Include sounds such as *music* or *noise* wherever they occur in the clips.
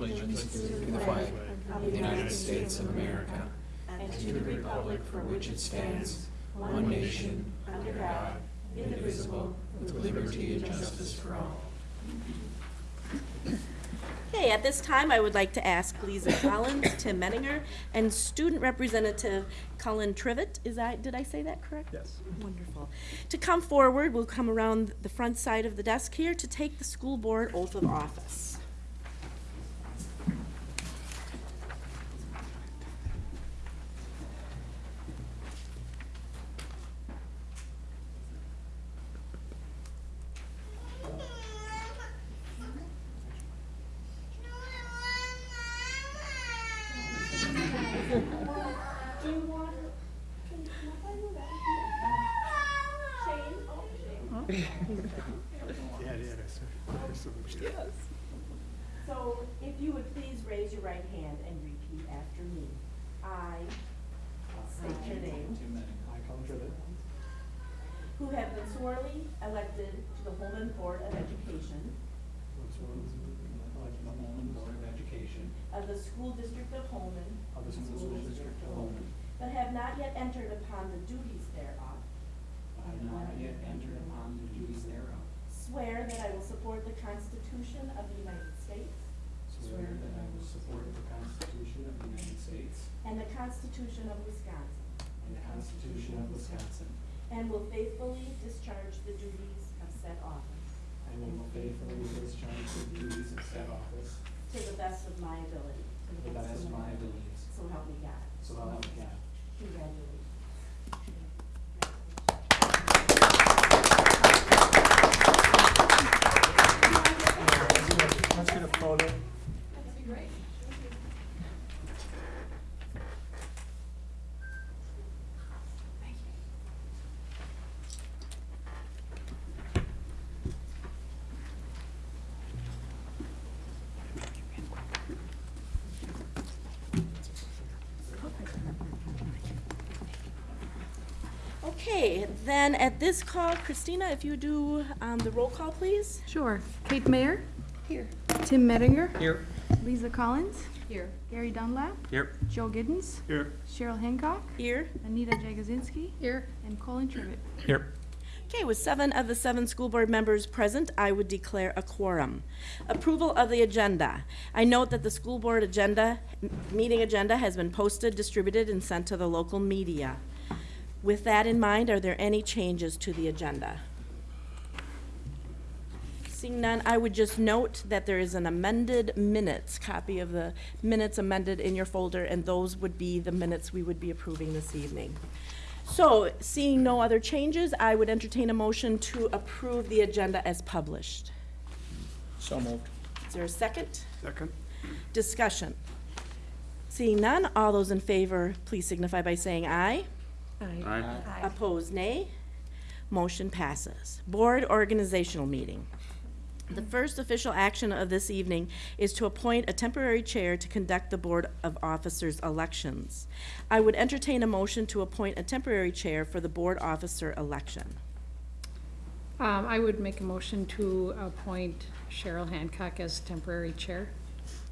allegiance to the flag of the United States of America and to the republic for which it stands, one nation, under God, indivisible, with liberty and justice for all. Okay, at this time, I would like to ask Lisa Collins, Tim Menninger, and Student Representative Colin Trivett, is that, did I say that correct? Yes. Wonderful. To come forward, we'll come around the front side of the desk here to take the school board oath of office. Yeah, yeah, that's, that's so much. So if you would please raise your right hand and repeat after me. I state your name. I, Colin Trivett, Who have been sorely elected to the Holmen Board of Education was elected the Holmen Board of Education of the School District of Holmen, of the School District of Holmen. but have not yet entered upon the duties thereof. I have not yet entered upon the duties thereof. Swear that I will support the Constitution of the United States Swear that I will support the Constitution of the United States and the Constitution of Wisconsin, and the Constitution of Wisconsin, and will faithfully discharge the duties of said office and will faithfully discharge the duties of said office to the best of my ability. to the best of my abilities. So help me God. So help me God. Congratulations. Let's get a photo. Okay, then at this call, Christina, if you do um, the roll call, please. Sure. Kate Mayer. Here. Tim Mettinger. Here. Lisa Collins. Here. Gary Dunlap. Here. Joe Giddens. Here. Cheryl Hancock. Here. Anita Jagosinski. Here. And Colin Trivet. Here. Okay, with seven of the seven school board members present, I would declare a quorum. Approval of the agenda. I note that the school board agenda, meeting agenda has been posted, distributed, and sent to the local media. With that in mind, are there any changes to the agenda? Seeing none, I would just note that there is an amended minutes, copy of the minutes amended in your folder, and those would be the minutes we would be approving this evening. So, seeing no other changes, I would entertain a motion to approve the agenda as published. So moved. Is there a second? Second. Discussion. Seeing none, all those in favor, please signify by saying aye. Aye. Opposed, nay. Motion passes. Board organizational meeting. The first official action of this evening is to appoint a temporary chair to conduct the Board of Officers elections. I would entertain a motion to appoint a temporary chair for the board officer election. Um, I would make a motion to appoint Cheryl Hancock as temporary chair.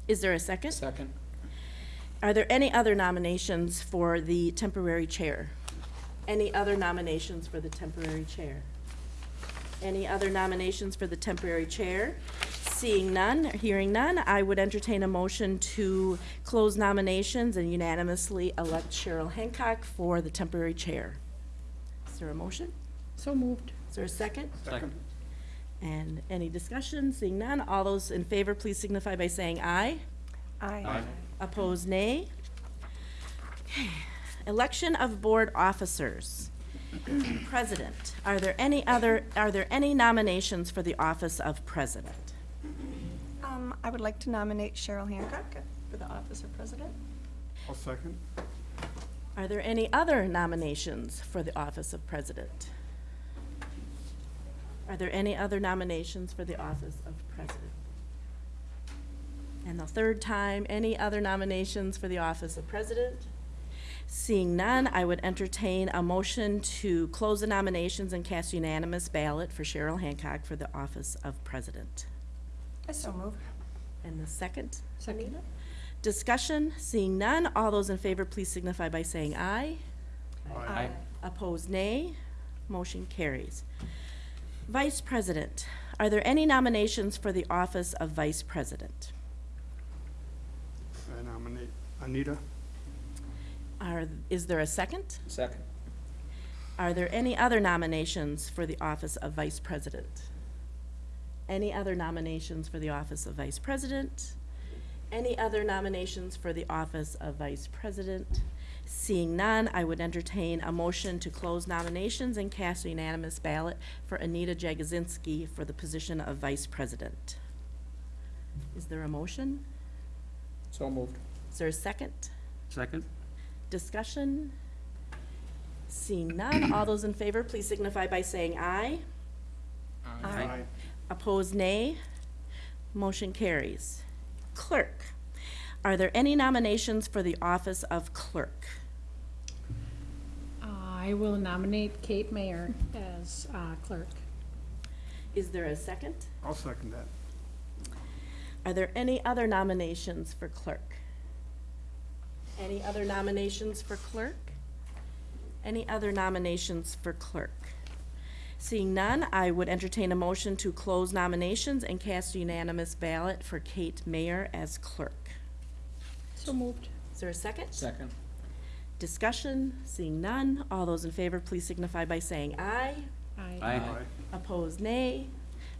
Is there a second? Second. Are there any other nominations for the temporary chair? Any other nominations for the temporary chair? Any other nominations for the temporary chair? Seeing none, hearing none, I would entertain a motion to close nominations and unanimously elect Cheryl Hancock for the temporary chair. Is there a motion? So moved. Is there a second? Second. And any discussion? Seeing none, all those in favor, please signify by saying aye. Aye. Opposed, nay. Okay. Election of board officers. President, are there any other, are there any nominations for the office of president? Um, I would like to nominate Cheryl Hancock for the office of president. I'll second. Are there any other nominations for the office of president? Are there any other nominations for the office of president? And the third time, any other nominations for the office of president? Seeing none, I would entertain a motion to close the nominations and cast unanimous ballot for Cheryl Hancock for the office of president. I so move. And the second, Second. Anita? Discussion, seeing none, all those in favor, please signify by saying aye. Aye. Opposed, nay. Motion carries. Vice President, are there any nominations for the office of Vice President? I nominate Anita. Are, is there a second? Second. Are there any other nominations for the office of Vice President? Any other nominations for the office of Vice President? Any other nominations for the office of Vice President? Seeing none, I would entertain a motion to close nominations and cast a unanimous ballot for Anita Jagozinski for the position of Vice President. Is there a motion? So moved. Is there a second? Second. Discussion? Seeing none, all those in favor, please signify by saying aye. Aye. Opposed, nay. Motion carries. Clerk, are there any nominations for the office of clerk? I will nominate Kate Mayer as uh, clerk. Is there a second? I'll second that. Are there any other nominations for clerk? Any other nominations for clerk? Any other nominations for clerk? Seeing none, I would entertain a motion to close nominations and cast a unanimous ballot for Kate Mayer as clerk. So moved. Is there a second? Second. Discussion, seeing none, all those in favor, please signify by saying aye. Aye. Aye. Opposed, nay.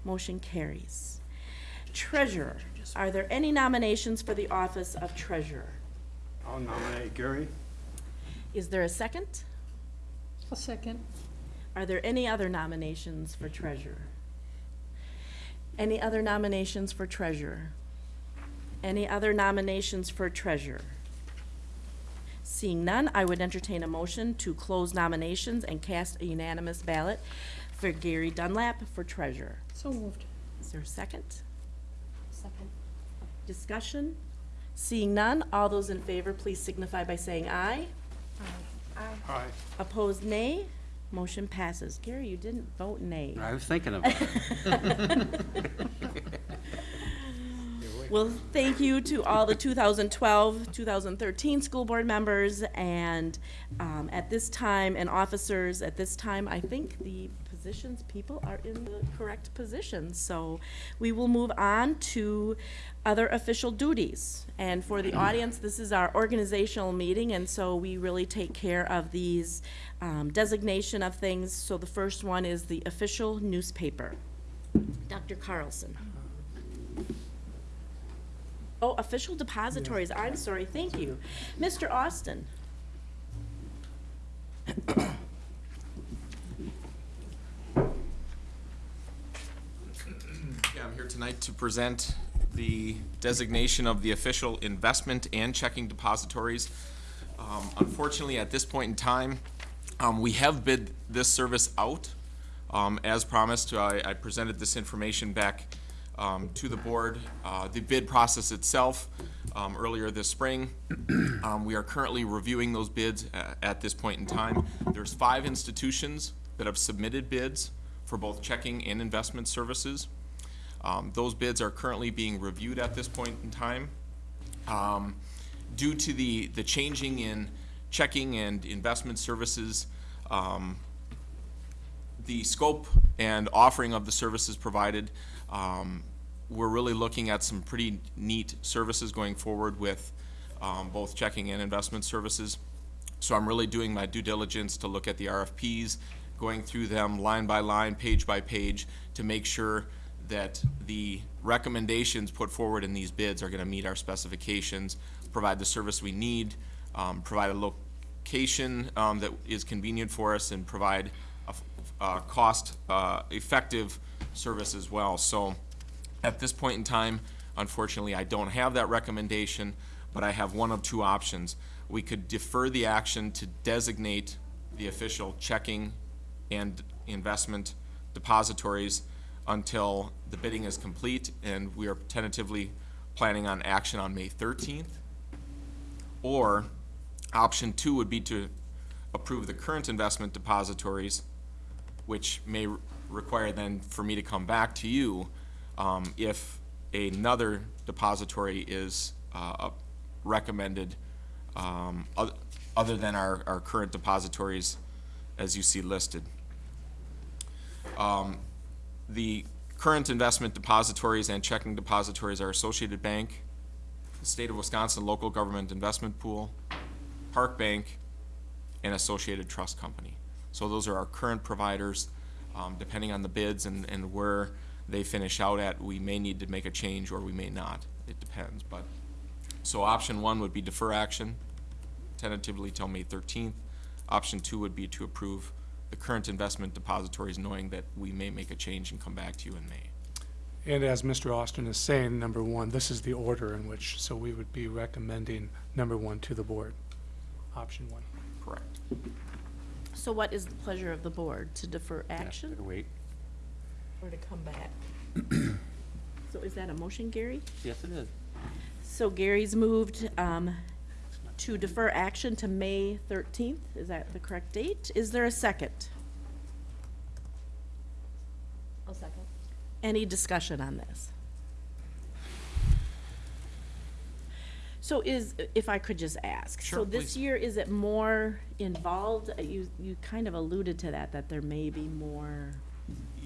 Motion carries. Treasurer, are there any nominations for the office of treasurer? I'll nominate Gary. Is there a second? A second. Are there any other nominations for treasurer? Any other nominations for treasurer? Any other nominations for treasurer? Seeing none, I would entertain a motion to close nominations and cast a unanimous ballot for Gary Dunlap for treasurer. So moved. Is there a second? Second. Discussion? Seeing none, all those in favor, please signify by saying aye. Aye. Opposed, nay. Motion passes. Gary, you didn't vote nay. I was thinking of *laughs* it. Well, thank you to all the 2012, 2013 school board members and um, at this time, and officers, at this time, I think the positions, people are in the correct positions. So we will move on to other official duties. And for the audience, this is our organizational meeting, and so we really take care of these um, designation of things. So the first one is the official newspaper. Dr. Carlson. Oh, official depositories, I'm sorry, thank you. Mr. Austin? Yeah, I'm here tonight to present the designation of the official investment and checking depositories. Um, Unfortunately, at this point in time, um, we have bid this service out. Um, As promised, I I presented this information back um, to the board. Uh, The bid process itself, um, earlier this spring, *clears throat* um, we are currently reviewing those bids at this point in time. There's five institutions that have submitted bids for both checking and investment services. Um, Those bids are currently being reviewed at this point in time. Um, Due to the, the changing in checking and investment services, um, the scope and offering of the services provided, um, we're really looking at some pretty neat services going forward with um, both checking and investment services. So I'm really doing my due diligence to look at the RFPs, going through them line by line, page by page, to make sure that the recommendations put forward in these bids are gonna meet our specifications, provide the service we need, um, provide a location, um, that is convenient for us, and provide a cost, uh, effective service as well. So, at this point in time, unfortunately, I don't have that recommendation, but I have one of two options. We could defer the action to designate the official checking and investment depositories until the bidding is complete, and we are tentatively planning on action on May thirteenth. Or, option two would be to approve the current investment depositories, which may re- require then for me to come back to you um, if another depository is uh, recommended, um, other than our, our current depositories as you see listed. Um, The current investment depositories and checking depositories are Associated Bank, the State of Wisconsin Local Government Investment Pool, Park Bank, and Associated Trust Company. So those are our current providers. Um, Depending on the bids and, and where they finish out at, we may need to make a change or we may not. It depends, but, so option one would be defer action tentatively till May thirteenth. Option two would be to approve the current investment depositories, knowing that we may make a change and come back to you in May. And as Mr. Austin is saying, number one, this is the order in which, so we would be recommending number one to the board. Option one. Correct. So what is the pleasure of the board? To defer action Better wait. or to come back? So is that a motion, Gary? Yes, it is. So Gary's moved um, to defer action to May 13th. Is that the correct date? Is there a second? I'll second. Any discussion on this? So is, if I could just ask. Sure, So this please. year, is it more involved? Uh, You, you kind of alluded to that, that there may be more.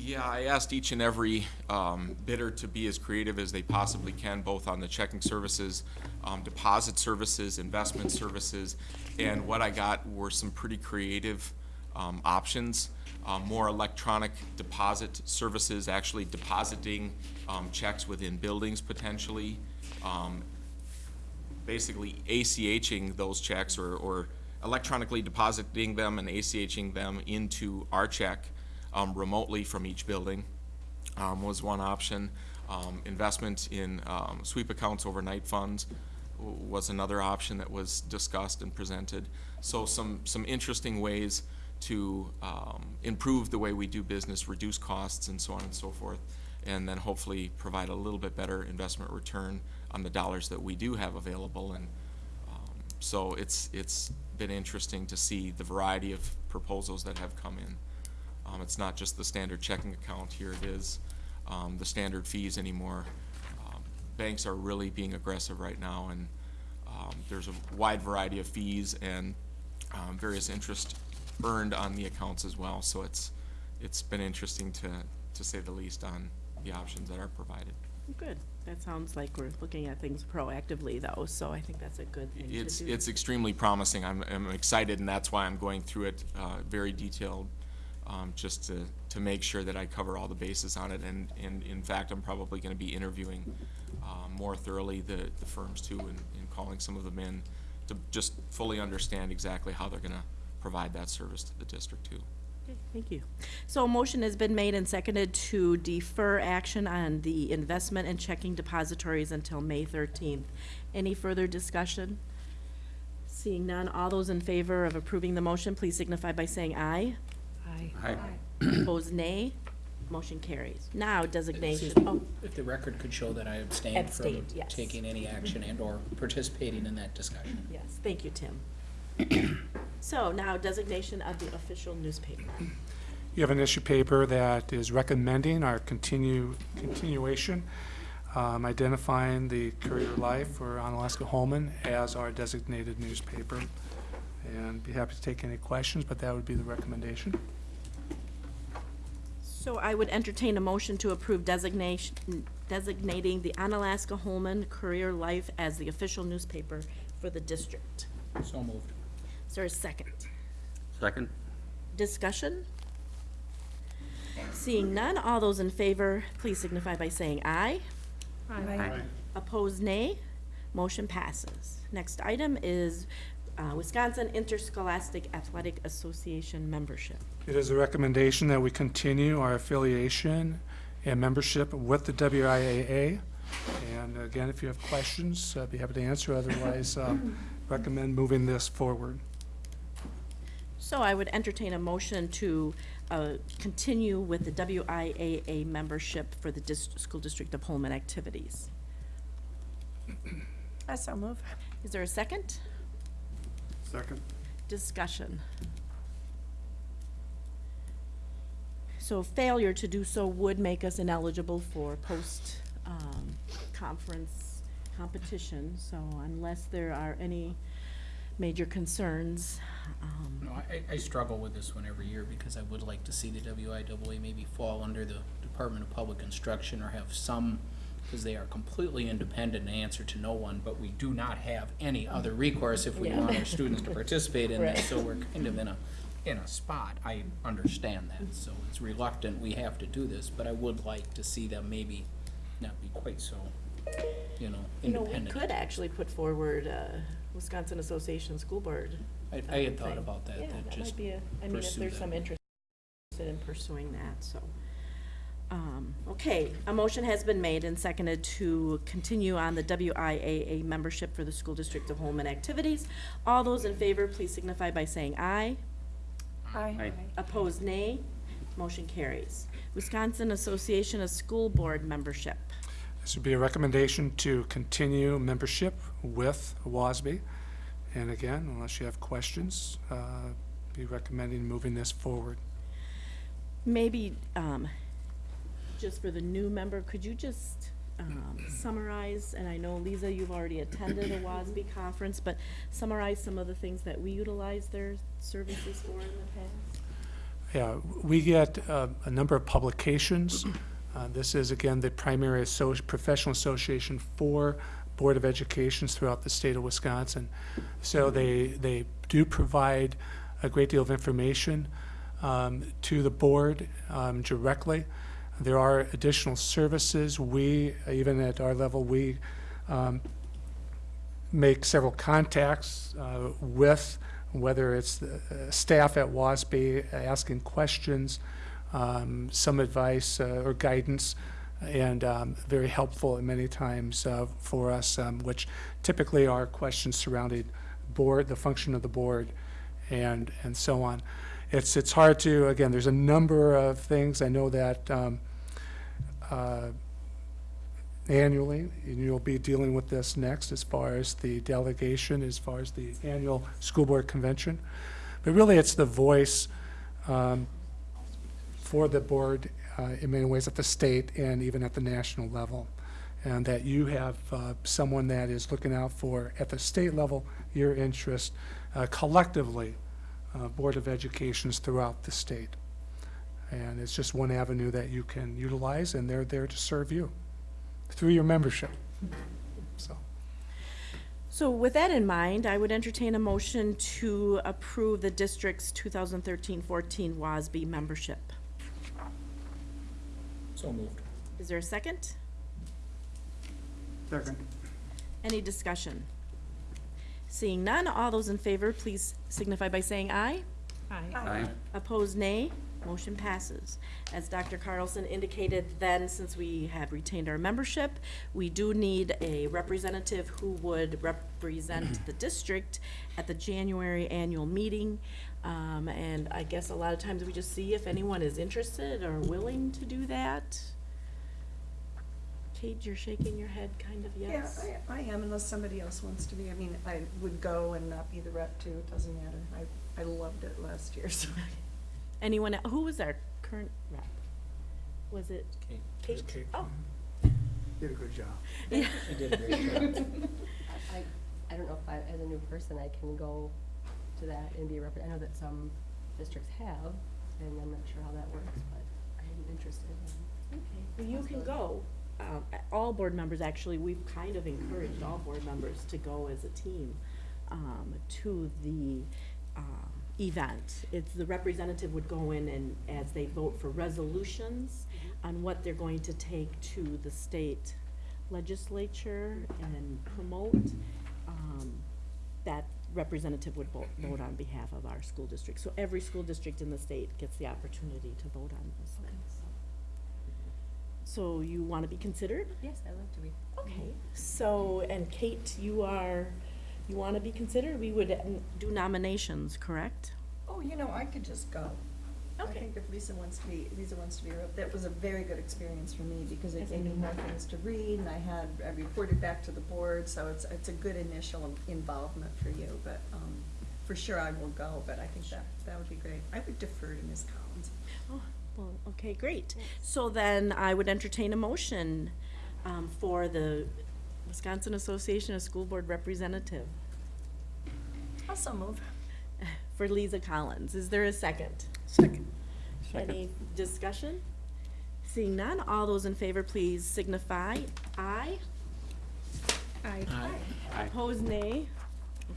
Yeah, I asked each and every um, bidder to be as creative as they possibly can, both on the checking services, um, deposit services, investment services, and what I got were some pretty creative um, options. Um, More electronic deposit services, actually depositing um, checks within buildings potentially, um, basically ACHing those checks or, or electronically depositing them and ACHing them into our check um, remotely from each building um, was one option. Um, investment in um, sweep accounts, overnight funds was another option that was discussed and presented. So some, some interesting ways to um, improve the way we do business, reduce costs and so on and so forth, and then hopefully provide a little bit better investment return on the dollars that we do have available. And um, so it's, it's been interesting to see the variety of proposals that have come in. Um, it's not just the standard checking account, here it is, um, the standard fees anymore. Um, Banks are really being aggressive right now, and, um, there's a wide variety of fees and, um, various interest earned on the accounts as well, so it's, it's been interesting to, to say the least on the options that are provided. Good. That sounds like we're looking at things proactively, though, so I think that's a good thing. It's, it's extremely promising. I'm, I'm excited, and that's why I'm going through it, uh, very detailed, um, just to, to make sure that I cover all the bases on it. And, and in fact, I'm probably gonna be interviewing, um, more thoroughly the, the firms too, and, and calling some of them in to just fully understand exactly how they're gonna provide that service to the district too. Okay, Thank you. So a motion has been made and seconded to defer action on the investment and checking depositories until May thirteenth. Any further discussion? Seeing none, all those in favor of approving the motion, please signify by saying aye. Aye. Aye. Opposed, nay. Motion carries. Now designation, oh, If the record could show that I abstained from Abstained, yes. taking any action and/or participating in that discussion. yes, thank you, Tim. *clears throat* So now designation of the official newspaper. You have an issue paper that is recommending our continue, continuation, um, identifying the Courier Life or Onalaska Holmen as our designated newspaper. And be happy to take any questions, but that would be the recommendation. So I would entertain a motion to approve designation, designating the Onalaska Holmen Courier Life as the official newspaper for the district. So moved. Is there a second? Second? Discussion? Seeing none, all those in favor, please signify by saying aye. Aye. Opposed, nay. Motion passes. Next item is uh, Wisconsin Interscholastic Athletic Association membership. It is a recommendation that we continue our affiliation and membership with the WIAA. And again, if you have questions, I'd be happy to answer. Otherwise, um, *laughs* recommend moving this forward. So I would entertain a motion to uh, continue with the WIAA membership for the dis- School District of Holmen activities. I so move. Is there a second? Second. Discussion. So failure to do so would make us ineligible for post um, conference competition, so unless there are any major concerns, um, No, I, I struggle with this one every year because I would like to see the WIAA maybe fall under the Department of Public Instruction or have some, because they are completely independent and answer to no one, but we do not have any other recourse if we Yeah. want our students to *laughs* participate in Right. this, so we're kind of in a, in a spot. I understand that, so it's reluctant, we have to do this, but I would like to see them maybe not be quite so, you know, you know, we independent. could actually put forward, uh, Wisconsin Association School Board. I, uh, I had thought thing. about that, Yeah, that that just might be a, I mean, if pursue there's that. some interest in pursuing that, so. Um, okay, a motion has been made and seconded to continue on the WIAA membership for the School District of Holmen activities. All those in favor, please signify by saying aye. Aye. Opposed, nay. Motion carries. Wisconsin Association of School Board membership. This would be a recommendation to continue membership with WASB. And again, unless you have questions, uh, be recommending moving this forward. Maybe, um, just for the new member, could you just, um, summarize, and I know, Lisa, you've already attended a WASB conference, but summarize some of the things that we utilize their services for in the past? Yeah, we get uh, a number of publications. Uh, This is, again, the primary associ- professional association for Board of Educations throughout the state of Wisconsin. So they, they do provide a great deal of information um, to the board um, directly. There are additional services. We, even at our level, we um, make several contacts uh, with, whether it's the uh, staff at WASB asking questions, um, some advice uh, or guidance, and um, very helpful many times uh, for us, um, which typically are questions surrounding board, the function of the board, and, and so on. It's, it's hard to, again, there's a number of things. I know that um, uh, annually, and you'll be dealing with this next as far as the delegation, as far as the annual school board convention. But really, it's the voice um, for the board uh, in many ways at the state and even at the national level. And that you have uh, someone that is looking out for, at the state level, your interest uh, collectively, uh, Board of Educations throughout the state. And it's just one avenue that you can utilize, and they're there to serve you through your membership. So, So with that in mind, I would entertain a motion to approve the district's 2013-14 WASB membership. So moved. Is there a second? Second. Any discussion? Seeing none, all those in favor, please signify by saying aye. Aye. Aye. Opposed, nay. Motion passes. As Dr. Carlson indicated then, since we have retained our membership, we do need a representative who would represent the district at the January annual meeting. Um, and I guess a lot of times we just see if anyone is interested or willing to do that. Kate, you're shaking your head kind of Yeah, yes? I, I am unless somebody else wants to be. I mean, I would go and not be the rep too. It doesn't matter. I, I loved it last year, *laughs* so. Anyone, el- who was our current rep? Was it Kate. Kate? Kate. Oh, mm-hmm. did a good job. yeah. You did a great job. *laughs* I, I don't know if I, as a new person, I can go to that and be a rep, I know that some districts have, and I'm not sure how that works, but I'm interested in. Well, you can go. Um, all board members, actually, we've kind of encouraged all board members to go as a team, um, to the, um, event. It's, the representative would go in and, as they vote for resolutions on what they're going to take to the state legislature and promote, um, that representative would vote, vote on behalf of our school district. So every school district in the state gets the opportunity to vote on those things. So you want to be considered? Yes, I'd love to be. Okay, so, and Kate, you are, you want to be considered? We would n- do nominations, correct? Oh, you know, I could just go. I Okay. think if Lisa wants to be, Lisa wants to be a that was a very good experience for me because it As a gave me new more things to read and I had, I reported back to the board, so it's, it's a good initial involvement for you, but, um, for sure I will go, but I think that, that would be great. I would defer to Ms. Collins. Oh, well, okay, great. So then I would entertain a motion um, for the Wisconsin Association of School Board Representative Also move. *laughs* for Lisa Collins. Is there a second? Second. Any discussion? Seeing none, all those in favor, please signify aye. Aye. Aye. Opposed, nay.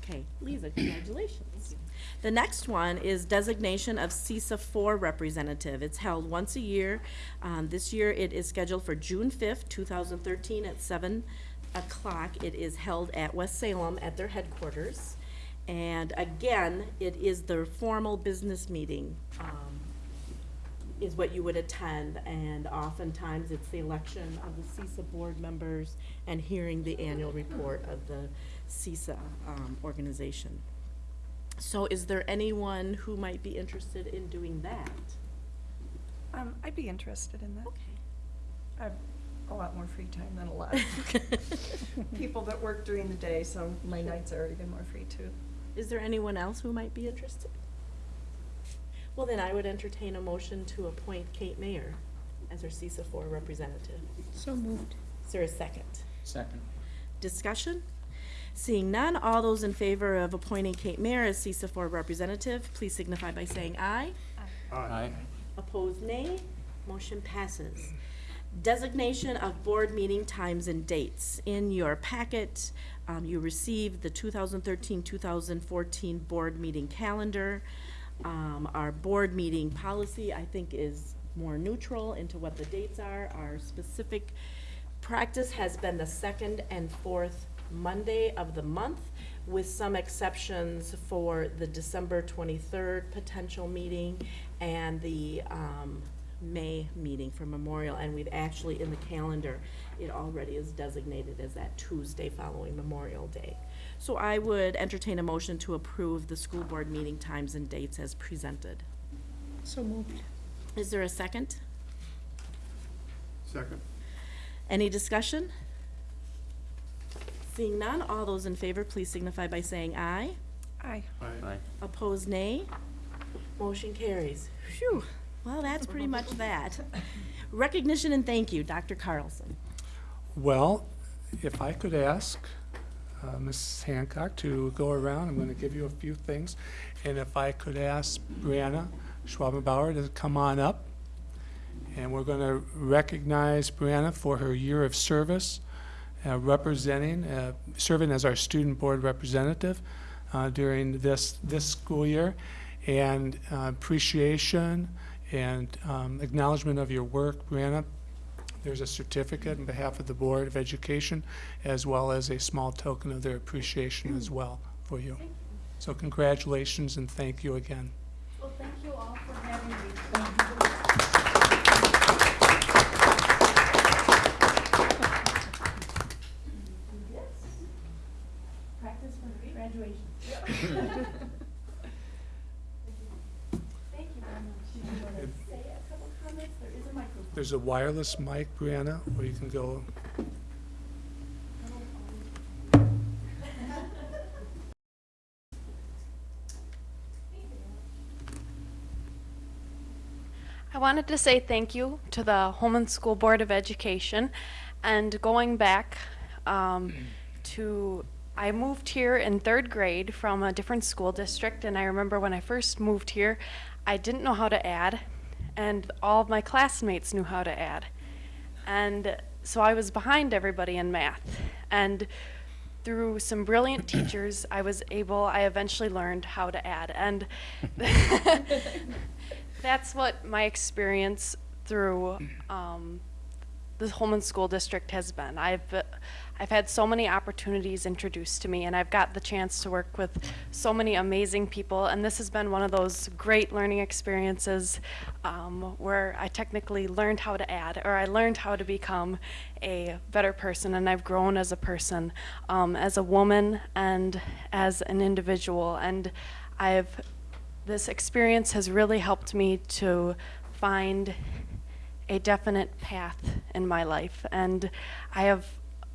Okay, Lisa, congratulations. The next one is designation of CESA four representative. It's held once a year. Um, this year it is scheduled for June fifth, two thousand thirteen at seven o'clock. It is held at West Salem at their headquarters. And again, it is the formal business meeting, um, is what you would attend, and oftentimes it's the election of the CESA board members and hearing the annual report of the CESA um, organization. So is there anyone who might be interested in doing that? Um, I'd be interested in that. Okay. I have a lot more free time than a lot of *laughs* *laughs* people that work during the day, so my nights are even more free too. Is there anyone else who might be interested? Well, then I would entertain a motion to appoint Kate Mayer as our CESA four representative. So moved. Is there a second? Second. Discussion? Seeing none, all those in favor of appointing Kate Mayer as CESA four representative, please signify by saying aye. Aye. Opposed, nay. Motion passes. Designation of board meeting times and dates. In your packet, um, you received the 2013-2014 board meeting calendar. Um, our board meeting policy, I think, is more neutral into what the dates are. Our specific practice has been the second and fourth Monday of the month, with some exceptions for the December twenty-third potential meeting and the, um, May meeting for Memorial, and we've actually, in the calendar, it already is designated as that Tuesday following Memorial Day. So I would entertain a motion to approve the school board meeting times and dates as presented. So moved. Is there a second? Second. Any discussion? Seeing none, all those in favor, please signify by saying aye. Aye. Aye. Opposed, nay. Motion carries. Phew, well, that's pretty much that. Recognition and thank you, Dr. Carlson. Well, if I could ask uh, Mrs. Hancock to go around, I'm going to give you a few things. And if I could ask Brianna Schwabenbauer to come on up. And we're going to recognize Brianna for her year of service, uh, representing, uh, serving as our student board representative uh, during this, this school year. And uh, appreciation and um, acknowledgement of your work, Brianna. There's a certificate on behalf of the Board of Education, as well as a small token of their appreciation as well for you. So congratulations and thank you again. Well, thank you all for having me. Practice for graduation. Thank you very much. You want to say a couple comments? There is a microphone. There's a wireless mic, Brianna, where you can go. I wanted to say thank you to the Holmen School Board of Education and going back um, to I moved here in third grade from a different school district and I remember when I first moved here I didn't know how to add and all of my classmates knew how to add and so I was behind everybody in math and through some brilliant *clears throat* teachers I was able I eventually learned how to add and *laughs* that's what my experience through um, the Holmen School District has been. I've uh, I've had so many opportunities introduced to me, and I've got the chance to work with so many amazing people. And this has been one of those great learning experiences um, where I technically learned how to add, or I learned how to become a better person, and I've grown as a person, um, as a woman, and as an individual. And I've this experience has really helped me to find a definite path in my life. And I have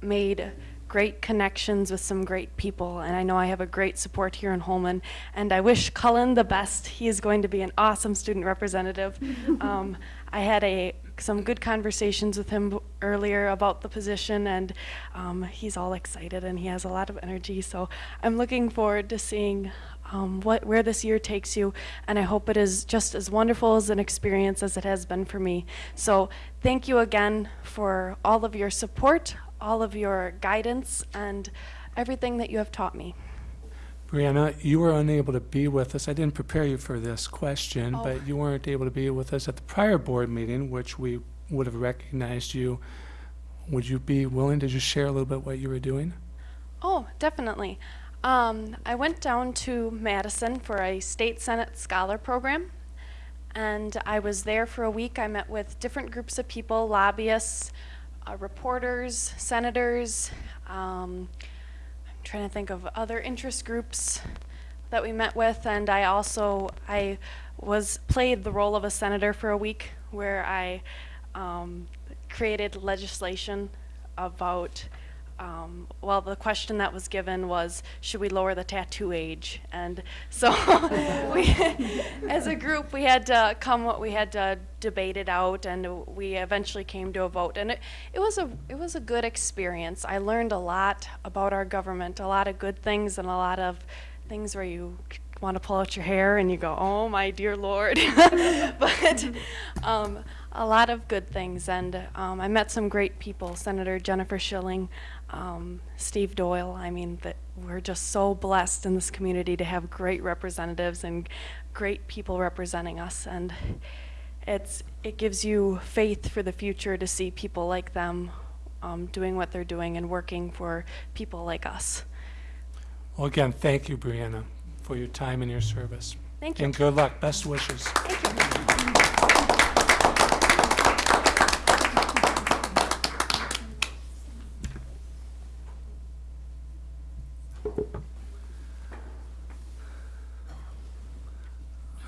made great connections with some great people, and I know I have a great support here in Holmen. And I wish Cullen the best. He is going to be an awesome student representative. *laughs* um, I had a some good conversations with him earlier about the position, and um, he's all excited and he has a lot of energy. So I'm looking forward to seeing um, what where this year takes you, and I hope it is just as wonderful as an experience as it has been for me. So thank you again for all of your support, all of your guidance, and everything that you have taught me. Brianna, you were unable to be with us. I didn't prepare you for this question, Oh. but you weren't able to be with us at the prior board meeting, which we would have recognized you. Would you be willing to just share a little bit what you were doing? Oh, definitely. Um, I went down to Madison for a state senate scholar program, and I was there for a week. I met with different groups of people, lobbyists, uh, reporters, senators. Um, I'm trying to think of other interest groups that we met with, and I also I was played the role of a senator for a week, where I um, created legislation about. Um, well, the question that was given was, should we lower the tattoo age? And so, *laughs* we, as a group, we had to come, what we had to debate it out, and we eventually came to a vote. And it, it was a, it was a good experience. I learned a lot about our government, a lot of good things, and a lot of things where you want to pull out your hair and you go, oh my dear Lord. *laughs* but um, a lot of good things. And um, I met some great people Senator Jennifer Shilling, um, Steve Doyle. I mean, that we're just so blessed in this community to have great representatives and great people representing us. And it's, it gives you faith for the future to see people like them um, doing what they're doing and working for people like us. Well, again, thank you, Brianna, for your time and your service. Thank you. And good luck. Best wishes.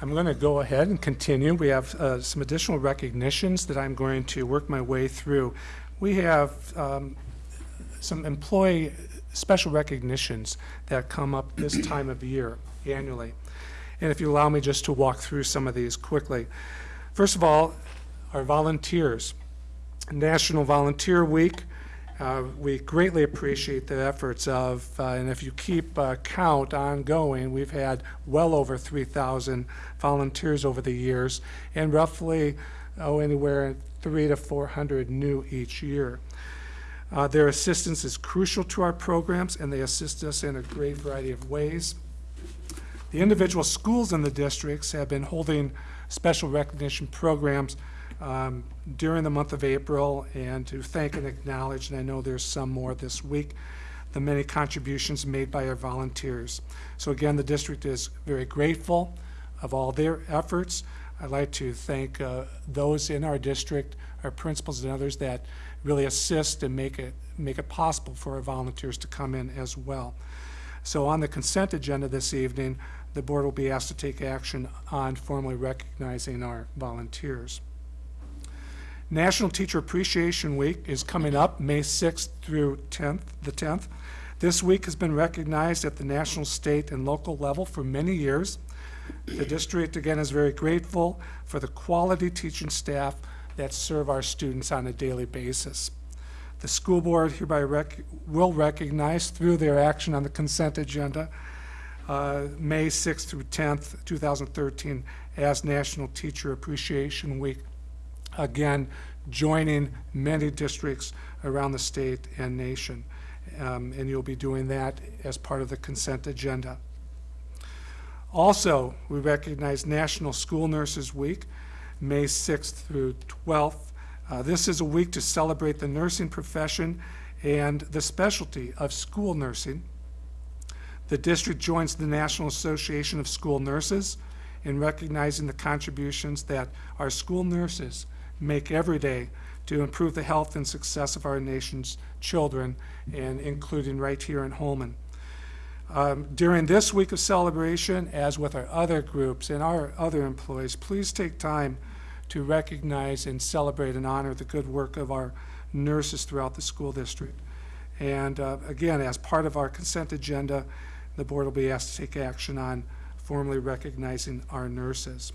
I'm going to go ahead and continue. We have uh, some additional recognitions that I'm going to work my way through. We have um, some employee special recognitions that come up this time of year annually. And if you allow me just to walk through some of these quickly. First of all, our volunteers. National Volunteer Week. Uh, we greatly appreciate the efforts of, uh, and if you keep uh, count ongoing, we've had well over 3,000 volunteers over the years, and roughly, oh, anywhere three to 400 new each year. Uh, their assistance is crucial to our programs, and they assist us in a great variety of ways. The individual schools in the districts have been holding special recognition programs um, during the month of April, and to thank and acknowledge, and I know there's some more this week, the many contributions made by our volunteers. So again, the district is very grateful of all their efforts. I'd like to thank uh, those in our district, our principals and others that really assist and make it, make it possible for our volunteers to come in as well. So on the consent agenda this evening, the board will be asked to take action on formally recognizing our volunteers. National Teacher Appreciation Week is coming up May 6th through 10th, the 10th. This week has been recognized at the national, state, and local level for many years. The district, again, is very grateful for the quality teaching staff that serve our students on a daily basis. The school board hereby rec will recognize through their action on the consent agenda uh, May 6th through 10th, 2013 as National Teacher Appreciation Week. Again, joining many districts around the state and nation. Um, and you'll be doing that as part of the consent agenda. Also, we recognize National School Nurses Week, May 6th through 12th. Uh, this is a week to celebrate the nursing profession and the specialty of school nursing. The district joins the National Association of School Nurses in recognizing the contributions that our school nurses make every day to improve the health and success of our nation's children, and including right here in Holmen. Um, during this week of celebration, as with our other groups and our other employees, please take time to recognize and celebrate and honor the good work of our nurses throughout the school district. And uh, again, as part of our consent agenda, the board will be asked to take action on formally recognizing our nurses.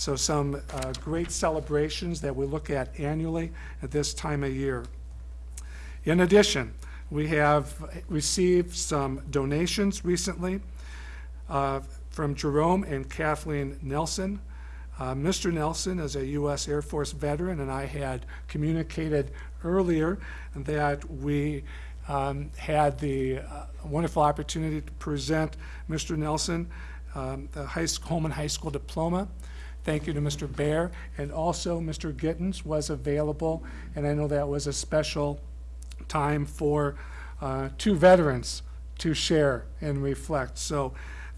So some uh, great celebrations that we look at annually at this time of year. In addition, we have received some donations recently uh, from Jerome and Kathleen Nelson. Uh, Mr. Nelson is a U.S. Air Force veteran, and I had communicated earlier that we um, had the uh, wonderful opportunity to present Mr. Nelson um, the high Holmen High School diploma. Thank you to Mr. Bear, and also Mr. Gittens was available, and I know that was a special time for uh, two veterans to share and reflect. So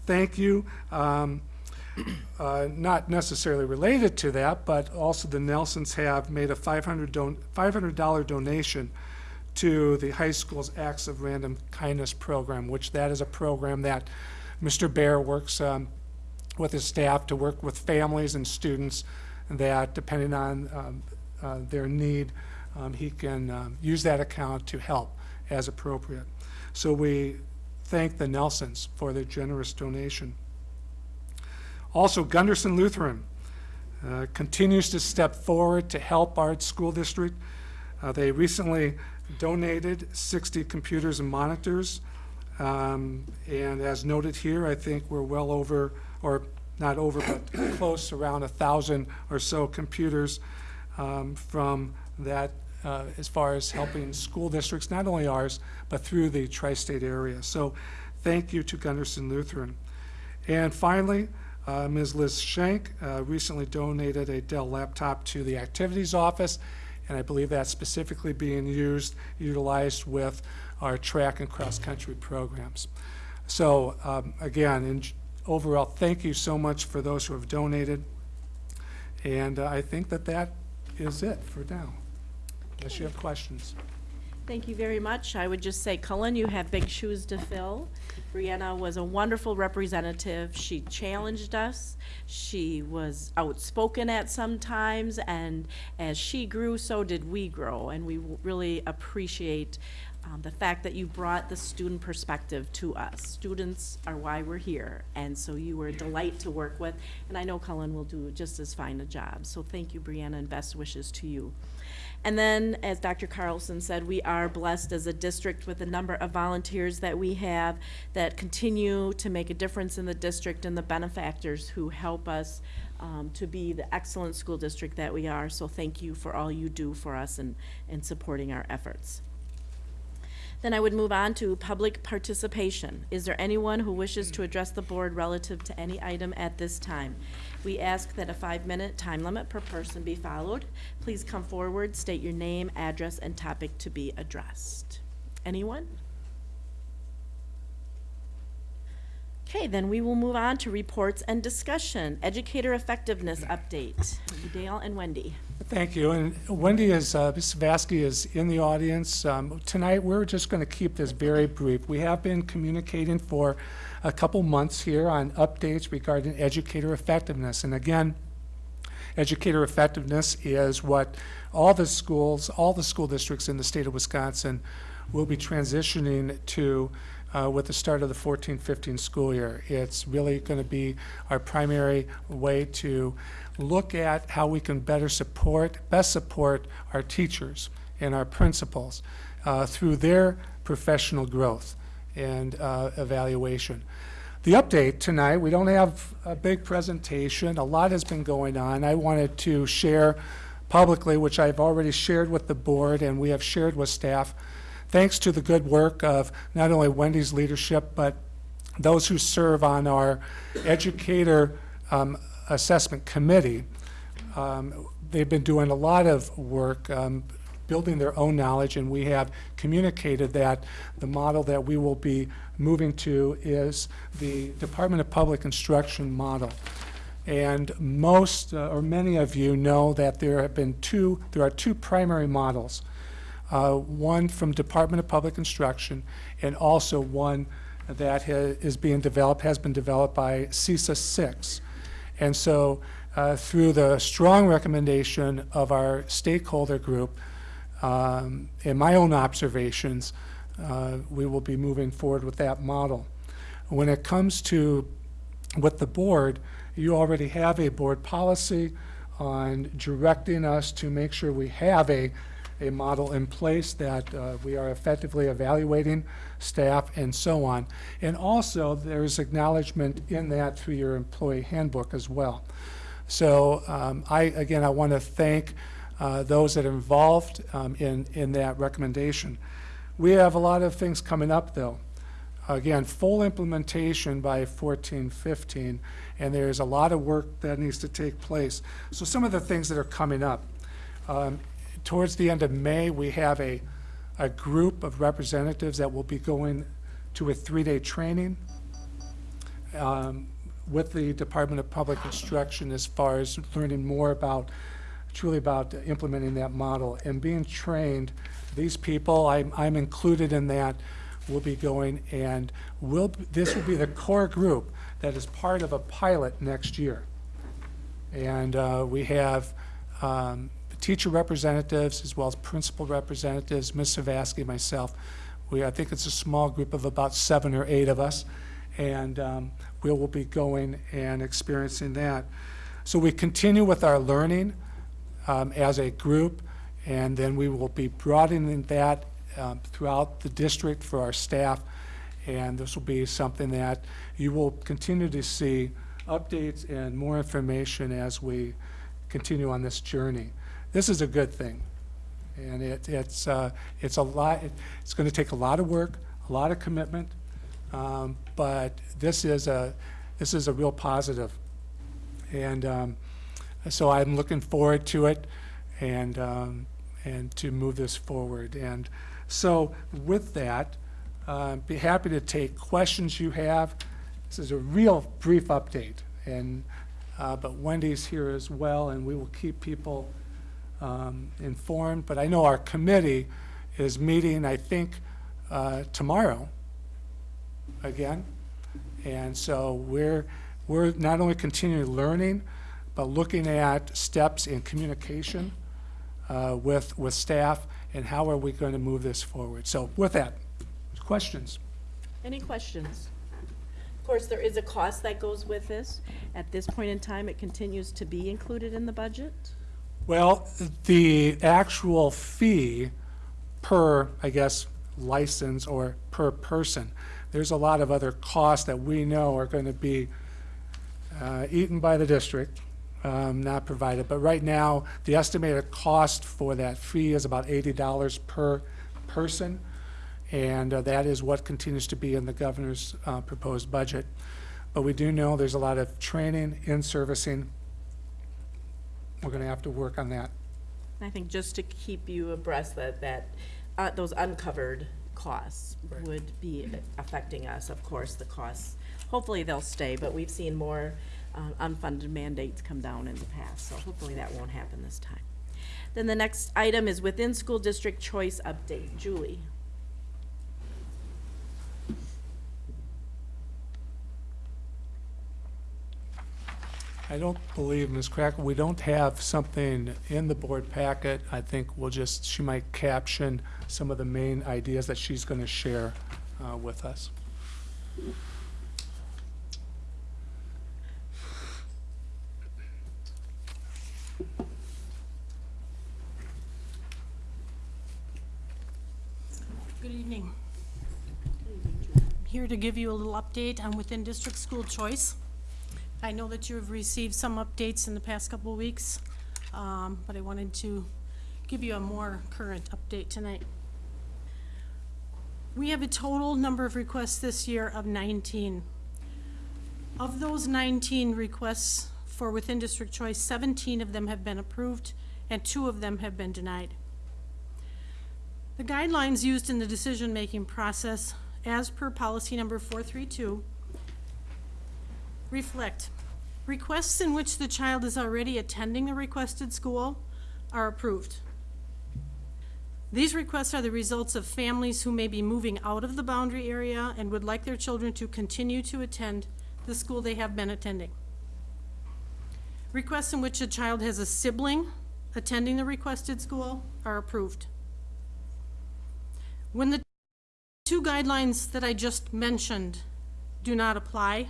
thank you. Um, uh, not necessarily related to that, but also the Nelsons have made a 500 don $500 donation to the high school's Acts of Random Kindness program, which that is a program that Mr. Bear works um, with his staff to work with families and students that, depending on um, uh, their need, um, he can um, use that account to help as appropriate. So we thank the Nelsons for their generous donation. Also, Gundersen Lutheran uh, continues to step forward to help our school district. Uh, they recently donated 60 computers and monitors. Um, and as noted here, I think we're well over, or not over, but *coughs* close, around a thousand or so computers um, from that uh, as far as helping school districts, not only ours, but through the tri-state area. So thank you to Gundersen Lutheran. And finally, uh, Ms. Liz Shank uh, recently donated a Dell laptop to the activities office, and I believe that's specifically being used, utilized with our track and cross-country programs. So um, again, in overall, thank you so much for those who have donated. And uh, I think that that is it for now, unless you have questions. Thank you very much. I would just say, Cullen, you have big shoes to fill. Brianna was a wonderful representative. She challenged us. She was outspoken at some times, and as she grew, so did we grow. And we really appreciate um, the fact that you brought the student perspective to us. Students are why we're here, and so you were a delight to work with. And I know Cullen will do just as fine a job. So thank you, Brianna, and best wishes to you. And then, as Dr. Carlson said, we are blessed as a district with a number of volunteers that we have that continue to make a difference in the district and the benefactors who help us um, to be the excellent school district that we are. So thank you for all you do for us and, and supporting our efforts. Then I would move on to public participation. Is there anyone who wishes to address the board relative to any item at this time? We ask that a five-minute time limit per person be followed. Please come forward, state your name, address, and topic to be addressed. Anyone? Okay, then we will move on to reports and discussion. Educator effectiveness update. Dale and Wendy. Thank you. And Wendy is, uh, Ms. Vasky is in the audience. Um, tonight, we're just going to keep this very brief. We have been communicating for a couple months here on updates regarding educator effectiveness. And again, educator effectiveness is what all the schools, all the school districts in the state of Wisconsin will be transitioning to uh, with the start of the 14-15 school year. It's really going to be our primary way to look at how we can better support, best support our teachers and our principals uh, through their professional growth and uh, evaluation. The update tonight, we don't have a big presentation. A lot has been going on. I wanted to share publicly, which I've already shared with the board and we have shared with staff, thanks to the good work of not only Wendy's leadership, but those who serve on our educator um, assessment committee. Um, they've been doing a lot of work um, building their own knowledge, and we have communicated that the model that we will be moving to is the Department of Public Instruction model. And most uh, or many of you know that there have been two, there are two primary models. Uh, one from Department of Public Instruction and also one that is being developed, has been developed by CESA 6. And so uh, through the strong recommendation of our stakeholder group um, and my own observations, uh, we will be moving forward with that model. When it comes to with the board, You already have a board policy on directing us to make sure we have a, a model in place that uh, we are effectively evaluating staff and so on. And also, there's acknowledgement in that through your employee handbook as well. So um, I, again, I want to thank uh, those that are involved um, in, in that recommendation. We have a lot of things coming up, though. Again, full implementation by 1415, and there's a lot of work that needs to take place. So some of the things that are coming up. Um, Towards the end of May, we have a, a group of representatives that will be going to a three-day training um, with the Department of Public Instruction as far as learning more about, truly about implementing that model and being trained. These people, I'm, I'm included in that, will be going and will, this will be the core group that is part of a pilot next year. And uh, we have um, teacher representatives as well as principal representatives, Ms. Savaski, myself. We, I think it's a small group of about seven or eight of us, and um, we will be going and experiencing that. So we continue with our learning um, as a group, and then we will be broadening that um, throughout the district for our staff, and this will be something that you will continue to see updates and more information as we continue on this journey. This is a good thing, and it, it's, uh, it's a lot, it's going to take a lot of work, a lot of commitment, um, but this is a, this is a real positive. And um, so I'm looking forward to it and, um, and to move this forward. And so with that, uh, be happy to take questions you have. This is a real brief update, and, uh, but Wendy's here as well, and we will keep people um, informed. But I know our committee is meeting, I think, uh, tomorrow again. And so we're, we're not only continuing learning, but looking at steps in communication uh, with, with staff and how are we going to move this forward. So with that, questions? Any questions? Of course, there is a cost that goes with this. At this point in time, it continues to be included in the budget. Well, the actual fee per, I guess, license or per person, there's a lot of other costs that we know are going to be uh, eaten by the district, um, not provided. But right now, the estimated cost for that fee is about $80 per person, and uh, that is what continues to be in the governor's uh, proposed budget. But we do know there's a lot of training in servicing we're going to have to work on that. I think just to keep you abreast that, that, uh, those uncovered costs would be affecting us, of course, the costs. Hopefully they'll stay, but we've seen more, uh, unfunded mandates come down in the past, so hopefully that won't happen this time. Then the next item is within school district choice update. Julie? I don't believe, Ms. Cracker, we don't have something in the board packet. I think we'll just, she might caption some of the main ideas that she's going to share uh, with us. Good evening. I'm Here to give you a little update on within district school choice. I know that you have received some updates in the past couple of weeks, um, but I wanted to give you a more current update tonight. We have a total number of requests this year of 19. Of those 19 requests for within district choice, 17 of them have been approved and two of them have been denied. The guidelines used in the decision-making process, as per policy number 432, reflect requests in which the child is already attending the requested school are approved. These requests are the results of families who may be moving out of the boundary area and would like their children to continue to attend the school they have been attending. Requests in which a child has a sibling attending the requested school are approved. When the two guidelines that I just mentioned do not apply,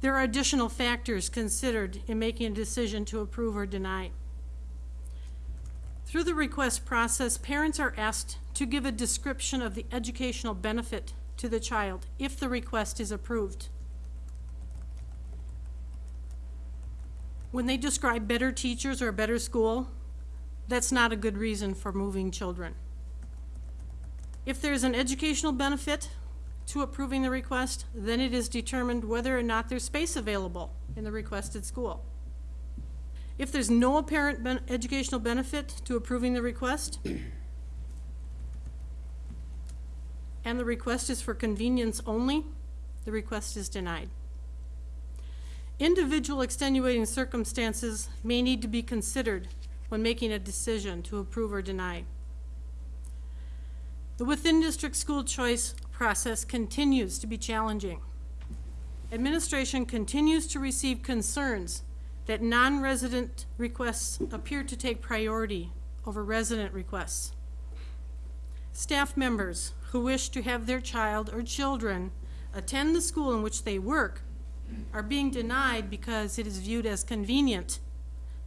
There are additional factors considered in making a decision to approve or deny. Through the request process, parents are asked to give a description of the educational benefit to the child if the request is approved. When they describe better teachers or a better school, that's not a good reason for moving children. If there's an educational benefit to approving the request, then it is determined whether or not there's space available in the requested school. If there's no apparent ben- educational benefit to approving the request, *clears throat* and the request is for convenience only, the request is denied. Individual extenuating circumstances may need to be considered when making a decision to approve or deny. The within-district school choice process continues to be challenging. Administration continues to receive concerns that non-resident requests appear to take priority over resident requests. Staff members who wish to have their child or children attend the school in which they work are being denied because it is viewed as convenient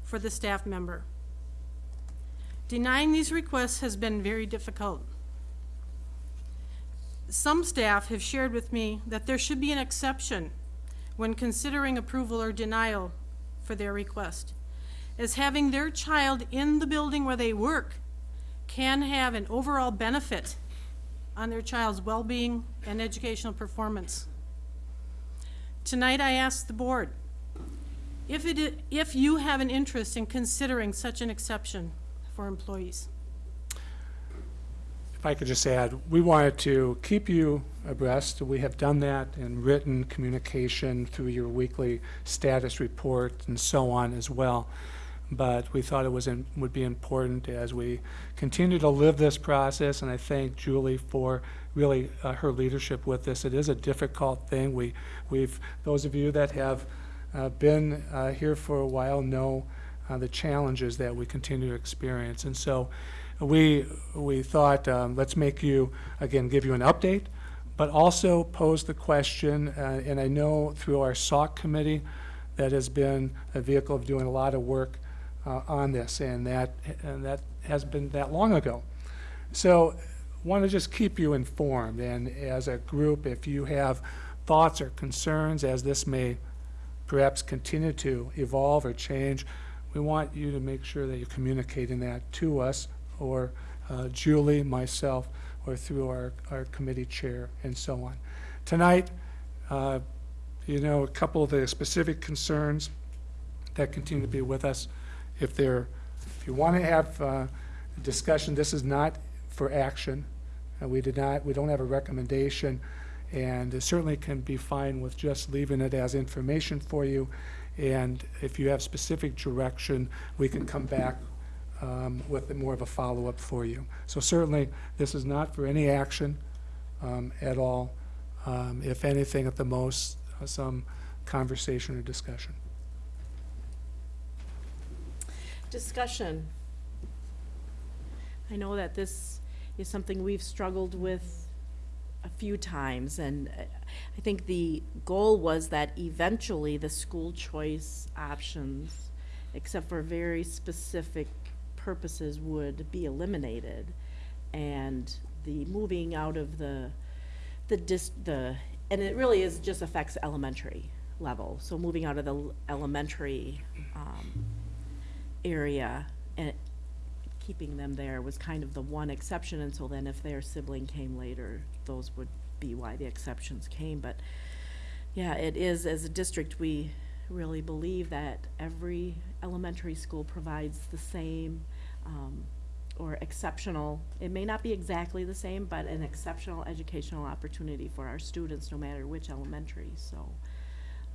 for the staff member. Denying these requests has been very difficult. Some staff have shared with me that there should be an exception when considering approval or denial for their request, as having their child in the building where they work can have an overall benefit on their child's well-being and educational performance. Tonight, I ask the board, if it, if you have an interest in considering such an exception for employees. If I could just add, we wanted to keep you abreast. We have done that in written communication through your weekly status report and so on as well. But we thought it was, in- would be important as we continue to live this process, and I thank Julie for really uh, her leadership with this. It is a difficult thing. We, we've, those of you that have uh, been uh, here for a while know uh, the challenges that we continue to experience. And so we, we thought, um, let's make you, again, give you an update, but also pose the question, uh, and I know through our SOC committee, that has been a vehicle of doing a lot of work uh, on this, and that, and that has been that long ago. So want to just keep you informed, and as a group, if you have thoughts or concerns as this may perhaps continue to evolve or change, we want you to make sure that you're communicating that to us or uh, Julie, myself, or through our, our committee chair and so on. Tonight, uh, you know, a couple of the specific concerns that continue to be with us. If they're, if you want to have uh, a discussion, this is not for action. Uh, We did not, we don't have a recommendation, and it certainly can be fine with just leaving it as information for you. And if you have specific direction, we can come back um, with more of a follow-up for you. So certainly, this is not for any action um, at all. Um, If anything, at the most, uh, some conversation or discussion. Discussion. I know that this is something we've struggled with a few times, and uh, I think the goal was that eventually the school choice options, except for very specific purposes, would be eliminated. And the moving out of the, the dis, the, and it really is, just affects elementary level. So moving out of the elementary, um, area and keeping them there was kind of the one exception, and so then if their sibling came later, those would be why the exceptions came, but yeah, it is, as a district, we really believe that every elementary school provides the same, um, or exceptional, it may not be exactly the same, but an exceptional educational opportunity for our students, no matter which elementary, so.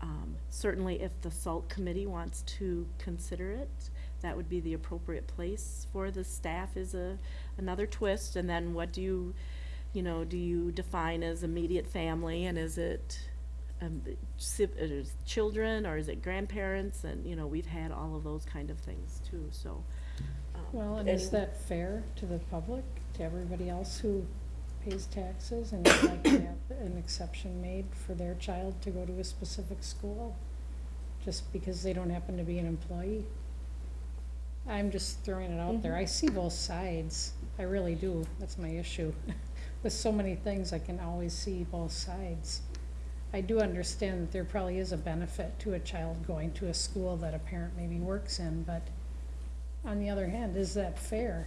Um, certainly if the SALT committee wants to consider it, that would be the appropriate place for the staff is a, another twist, and then what do you, you know, do you define as immediate family, and is it, um, si- is children, or is it grandparents, and, you know, we've had all of those kind of things too, so. um, Well, and is that fair to the public, to everybody else who pays taxes and would like to have an exception made for their child to go to a specific school, just because they don't happen to be an employee. I'm just throwing it out there. I see both sides. I really do. That's my issue. *laughs* With so many things, I can always see both sides. I do understand that there probably is a benefit to a child going to a school that a parent maybe works in, but on the other hand, is that fair?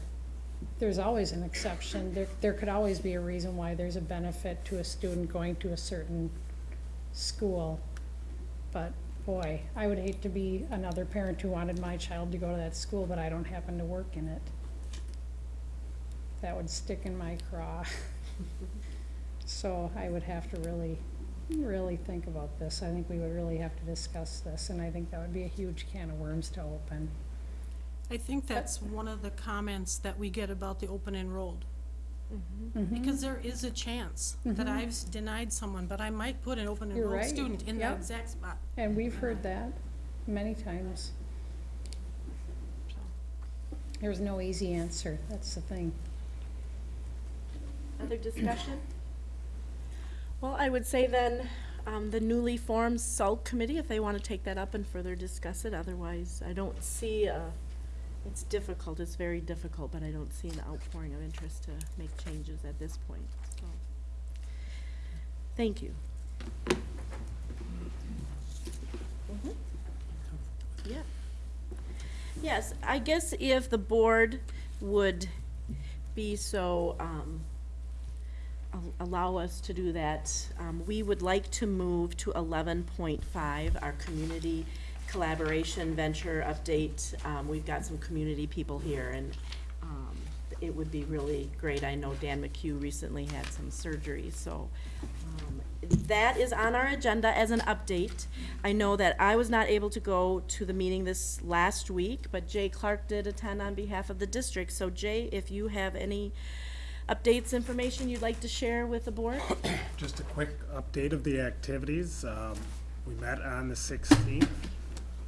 There's always an exception. There, there could always be a reason why there's a benefit to a student going to a certain school. But boy, I would hate to be another parent who wanted my child to go to that school, but I don't happen to work in it. That would stick in my craw. *laughs* So I would have to really, really think about this. I think we would really have to discuss this, and I think that would be a huge can of worms to open. I think that's one of the comments that we get about the open enrolled. Mm-hmm. Mm-hmm. Because there is a chance that mm-hmm. I've s- denied someone, but I might put an open You're enrolled right. student in that Yep. exact spot. And we've heard that many times. There's no easy answer, that's the thing. Other discussion? Well, I would say then, um, the newly formed SALT committee, if they want to take that up and further discuss it, otherwise, I don't see, uh, it's difficult, it's very difficult, but I don't see an outpouring of interest to make changes at this point, so. Thank you. Mhm. Yeah. Yes, I guess if the board would be so, um, al- allow us to do that, um, we would like to move to eleven point five, our community collaboration venture update. Um, we've got some community people here and, um, it would be really great. I know Dan McHugh recently had some surgery, so, um, that is on our agenda as an update. I know that I was not able to go to the meeting this last week, but Jay Clark did attend on behalf of the district. So Jay, if you have any updates, information you'd like to share with the board? *coughs* Just a quick update of the activities. Um, We met on the 16th.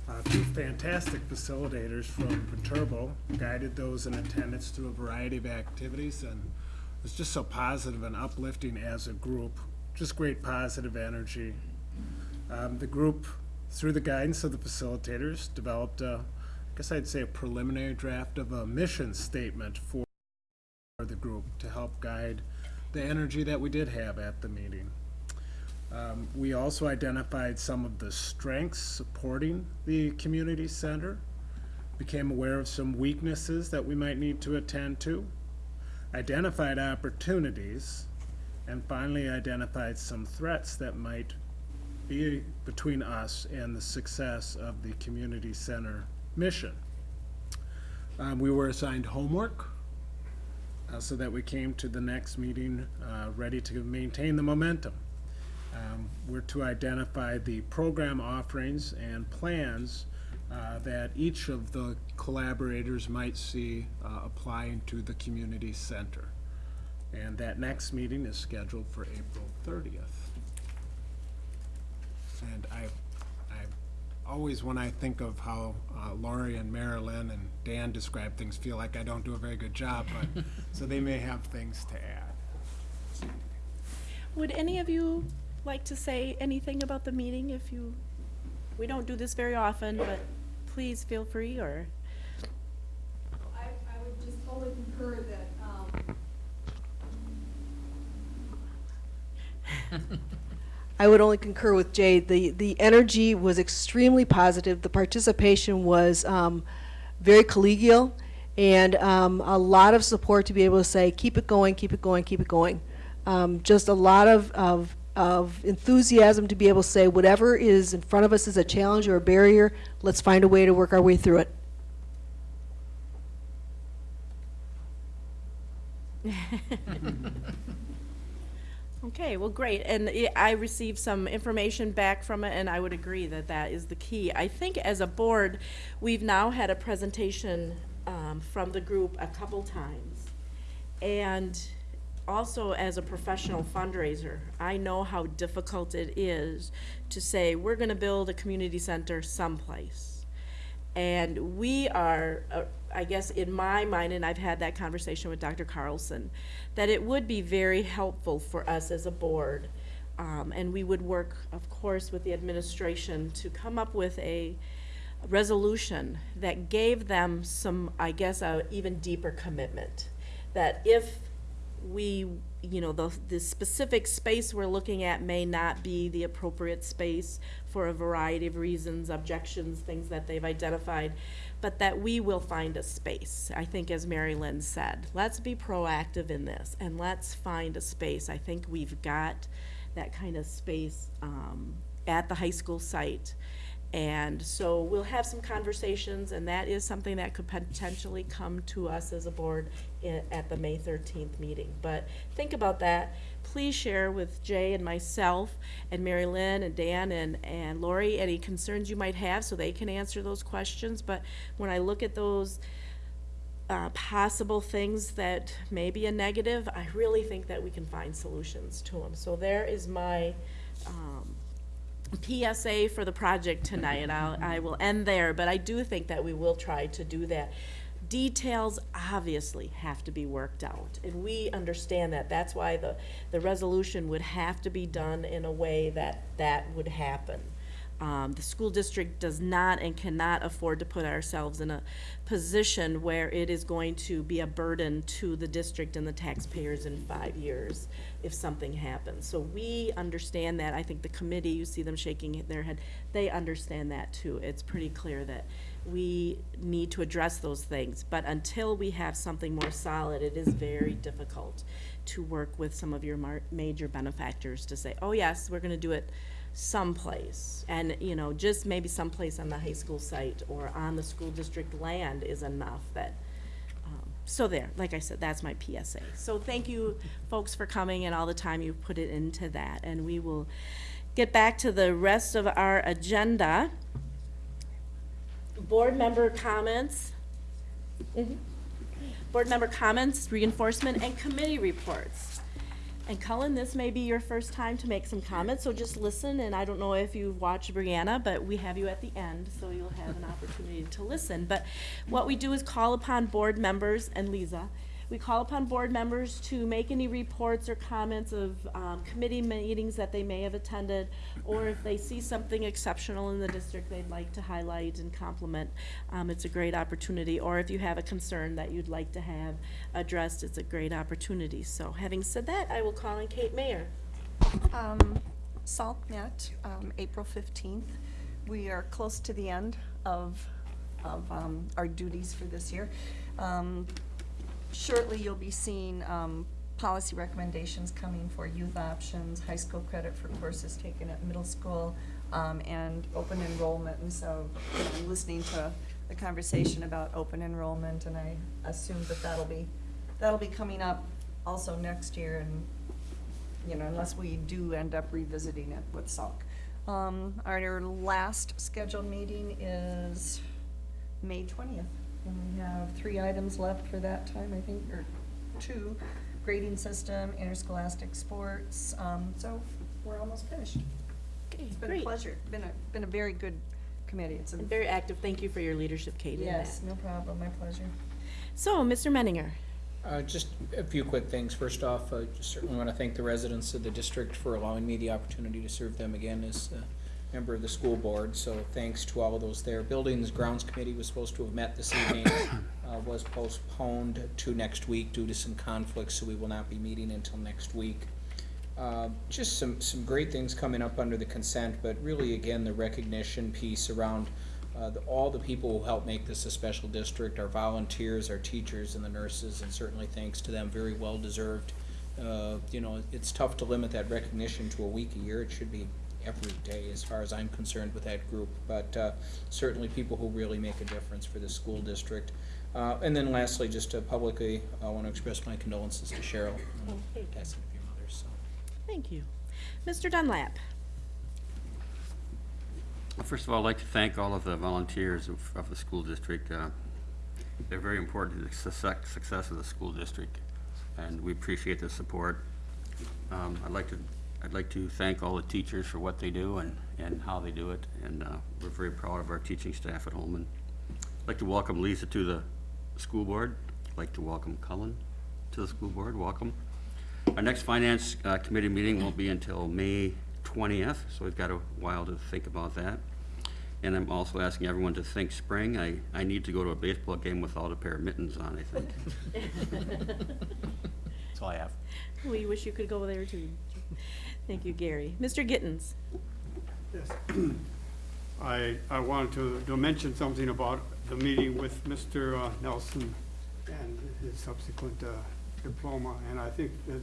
Uh, Two fantastic facilitators from Viterbo guided those in attendance through a variety of activities, and it was just so positive and uplifting as a group. Just great positive energy. Um, The group, through the guidance of the facilitators, developed a, I guess I'd say a preliminary draft of a mission statement for for the group to help guide the energy that we did have at the meeting. Um, we also identified some of the strengths supporting the community center, became aware of some weaknesses that we might need to attend to, identified opportunities, and finally identified some threats that might be between us and the success of the community center mission. Um, we were assigned homework uh, so that we came to the next meeting uh, ready to maintain the momentum. Um, We're to identify the program offerings and plans uh, that each of the collaborators might see uh, applying to the community center. And that next meeting is scheduled for April 30th. And I, I always, when I think of how uh, Laurie and Marilyn and Dan describe things, feel like I don't do a very good job, but, *laughs* so they may have things to add. Would any of you like to say anything about the meeting if you, we don't do this very often, but please feel free or, I, I would just only concur that, um, *laughs* I would only concur with Jay. The, the energy was extremely positive. The participation was, um, very collegial and, um, a lot of support to be able to say, keep it going, keep it going, keep it going. Um, just a lot of, of, of enthusiasm to be able to say, whatever is in front of us is a challenge or a barrier, let's find a way to work our way through it. *laughs* Okay, well, great, and I- received some information back from it, and I would agree that that is the key. I think as a board, we've now had a presentation um, from the group a couple times. And also as a professional fundraiser, I know how difficult it is to say, we're gonna build a community center someplace. And we are, uh, I guess in my mind, and I've had that conversation with Dr. Carlson, that it would be very helpful for us as a board. Um, and we would work, of course, with the administration to come up with a resolution that gave them some, I guess, a even deeper commitment. That if we, you know, the, the specific space we're looking at may not be the appropriate space for a variety of reasons, objections, things that they've identified, but that we will find a space. I think as Mary Lynn said, let's be proactive in this and let's find a space. I think we've got that kind of space, um, at the high school site. And so we'll have some conversations, and that is something that could potentially come to us as a board at the May thirteenth meeting. But think about that. Please share with Jay and myself and Mary Lynn and Dan and, and Lori any concerns you might have so they can answer those questions. But when I look at those uh, possible things that may be a negative, I really think that we can find solutions to them. So there is my, um, PSA for the project tonight, and I'll, I will end there, but I do think that we will try to do that. Details obviously have to be worked out, and we understand that. That's why the, the resolution would have to be done in a way that that would happen. Um, the school district does not and cannot afford to put ourselves in a position where it is going to be a burden to the district and the taxpayers in five years if something happens. So we understand that. I think the committee, you see them shaking their head, they understand that too. It's pretty clear that we need to address those things. But until we have something more solid, it is very difficult to work with some of your major benefactors to say, oh yes, we're gonna do it someplace. And, you know, just maybe someplace on the high school site or on the school district land is enough that, so there, like I said, that's my PSA. So thank you, folks, for coming and all the time you've put it into that. And we will get back to the rest of our agenda. Board member comments. Mhm. Board member comments, reinforcement, and committee reports. And Cullen, this may be your first time to make some comments, so just listen, and I don't know if you've watched Brianna, but we have you at the end, so you'll have an opportunity to listen. But what we do is call upon board members, and Lisa, we call upon board members to make any reports or comments of, um, committee meetings that they may have attended, or if they see something exceptional in the district they'd like to highlight and compliment, um, it's a great opportunity. Or if you have a concern that you'd like to have addressed, it's a great opportunity. So having said that, I will call on Kate Mayer. Um, Salt met, um, April fifteenth. We are close to the end of, of, um, our duties for this year. Um, shortly, you'll be seeing, um, policy recommendations coming for youth options, high school credit for courses taken at middle school, um, and open enrollment. And so, know, listening to the conversation about open enrollment, and I assume that that'll be, that'll be coming up also next year, and you know, unless we do end up revisiting it with Salk. Um, our last scheduled meeting is May twentieth, and we have three items left for that time, I think, or two, grading system, interscholastic sports, um, so we're almost finished. Okay, It's been a great. pleasure, been a, been a very good committee, it's a, And very active. Thank you for your leadership, Kate, in that. yes, no problem, my pleasure. So, Mr. Menninger. Uh, just a few quick things. First off, I just certainly want to thank the residents of the district for allowing me the opportunity to serve them again as a member of the school board. So thanks to all of those there. Buildings Grounds Committee was supposed to have met this evening, *coughs* uh, was postponed to next week due to some conflicts, so we will not be meeting until next week. Uh, Just some, some great things coming up under the consent, but really, again, the recognition piece around uh, the- all the people who help make this a special district, our volunteers, our teachers, and the nurses, and certainly thanks to them, very well deserved. Uh, You know, it's tough to limit that recognition to a week a year. It should be every day, as far as I'm concerned with that group. But uh, certainly people who really make a difference for the school district. Uh, And then lastly, just to publicly, I want to express my condolences to Cheryl, Okay. passing of your mother, so. Thank you. Mr. Dunlap. First of all, I'd like to thank all of the volunteers of, of the school district. Uh, They're very important to the success, success of the school district, and we appreciate the support. Um, I'd like to, I'd like to thank all the teachers for what they do and, and how they do it, and, uh, we're very proud of our teaching staff at Holmen. I'd like to welcome Lisa to the school board. I'd like to welcome Cullen to the school board. Welcome. Our next finance uh, committee meeting won't be until May 20th, so we've got a while to think about that. And I'm also asking everyone to think spring. I, I need to go to a baseball game without a pair of mittens on, I think. *laughs* *laughs* That's all I have. We wish you could go there too. Thank you, Gary. Mr. Gittens? Yes. *clears throat* I, I wanted to, to mention something about the meeting with Mr. uh, Nelson and his subsequent uh, diploma. And I think that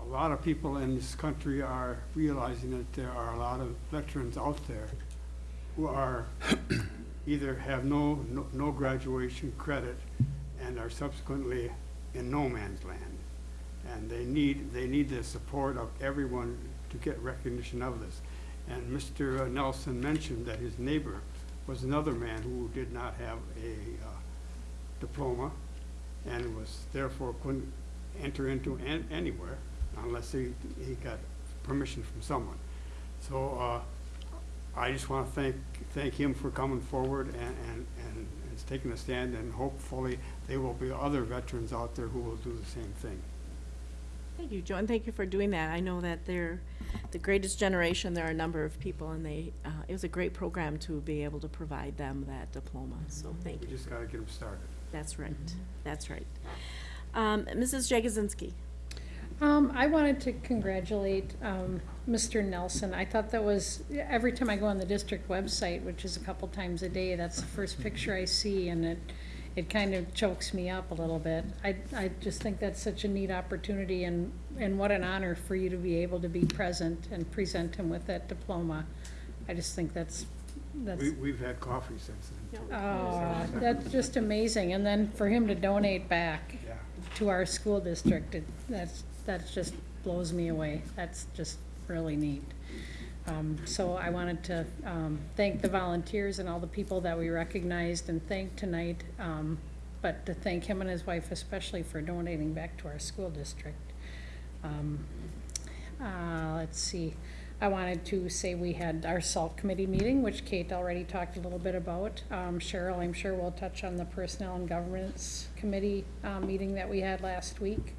a lot of people in this country are realizing that there are a lot of veterans out there who are, *coughs* either have no, no- no graduation credit and are subsequently in no man's land. And they need, they need the support of everyone to get recognition of this. And Mr. Nelson mentioned that his neighbor was another man who did not have a uh, diploma and was therefore couldn't enter into an- anywhere unless he, he got permission from someone. So, uh, I just want to thank, thank him for coming forward and, and, and and taking a stand, and hopefully there will be other veterans out there who will do the same thing. Thank you, Joe, and thank you for doing that. I know that they're the greatest generation. There are a number of people, and they, uh, it was a great program to be able to provide them that diploma, so thank We you. just got to get them started. That's right, that's right. Um, Mrs. Jagosinski? Um, I wanted to congratulate, um, Mr. Nelson. I thought that was, every time I go on the district website, which is a couple times a day, that's the first picture I see, and it, it kind of chokes me up a little bit. I, I just think that's such a neat opportunity, and, and what an honor for you to be able to be present and present him with that diploma. I just think that's, that's. We, we've had coffee since then. Oh, that's just amazing, and then for him to donate back Yeah. to our school district, it, that's, that's just blows me away. That's just really neat. Um, so I wanted to, um, thank the volunteers and all the people that we recognized and thanked tonight, um, but to thank him and his wife especially for donating back to our school district. Um, uh, let's see, I wanted to say we had our SALT committee meeting, which Kate already talked a little bit about. Um, Cheryl, I'm sure will touch on the Personnel and Governance Committee, uh, meeting that we had last week.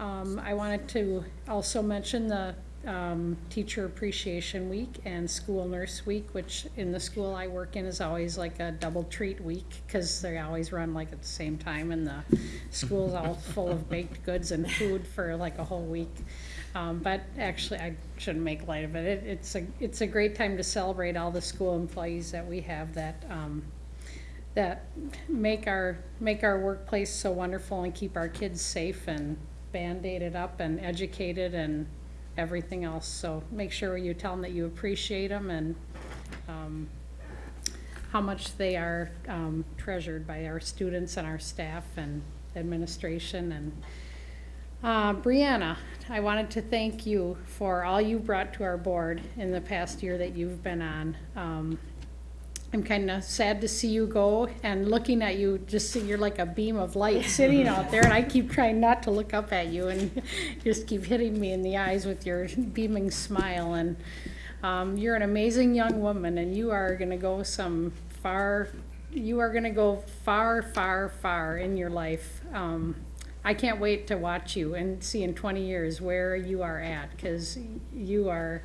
Um, I wanted to also mention the, um, Teacher Appreciation Week and School Nurse Week, which in the school I work in is always like a double treat week, cause they always run like at the same time and the school's all *laughs* full of baked goods and food for like a whole week. Um, but actually, I shouldn't make light of it. it. It's a, it's a great time to celebrate all the school employees that we have that, um, that make our, make our workplace so wonderful and keep our kids safe and band-aided up and educated and everything else. So make sure you tell them that you appreciate them and, um, how much they are, um, treasured by our students and our staff and administration and, uh, Brianna, I wanted to thank you for all you brought to our board in the past year that you've been on. Um, I'm kind of sad to see you go and looking at you, just see you're like a beam of light sitting out there and I keep trying not to look up at you and *laughs* just keep hitting me in the eyes with your beaming smile and um, you're an amazing young woman and you are gonna go some far, you are gonna go far, far, far in your life. Um, I can't wait to watch you and see in twenty years where you are at, cause you are,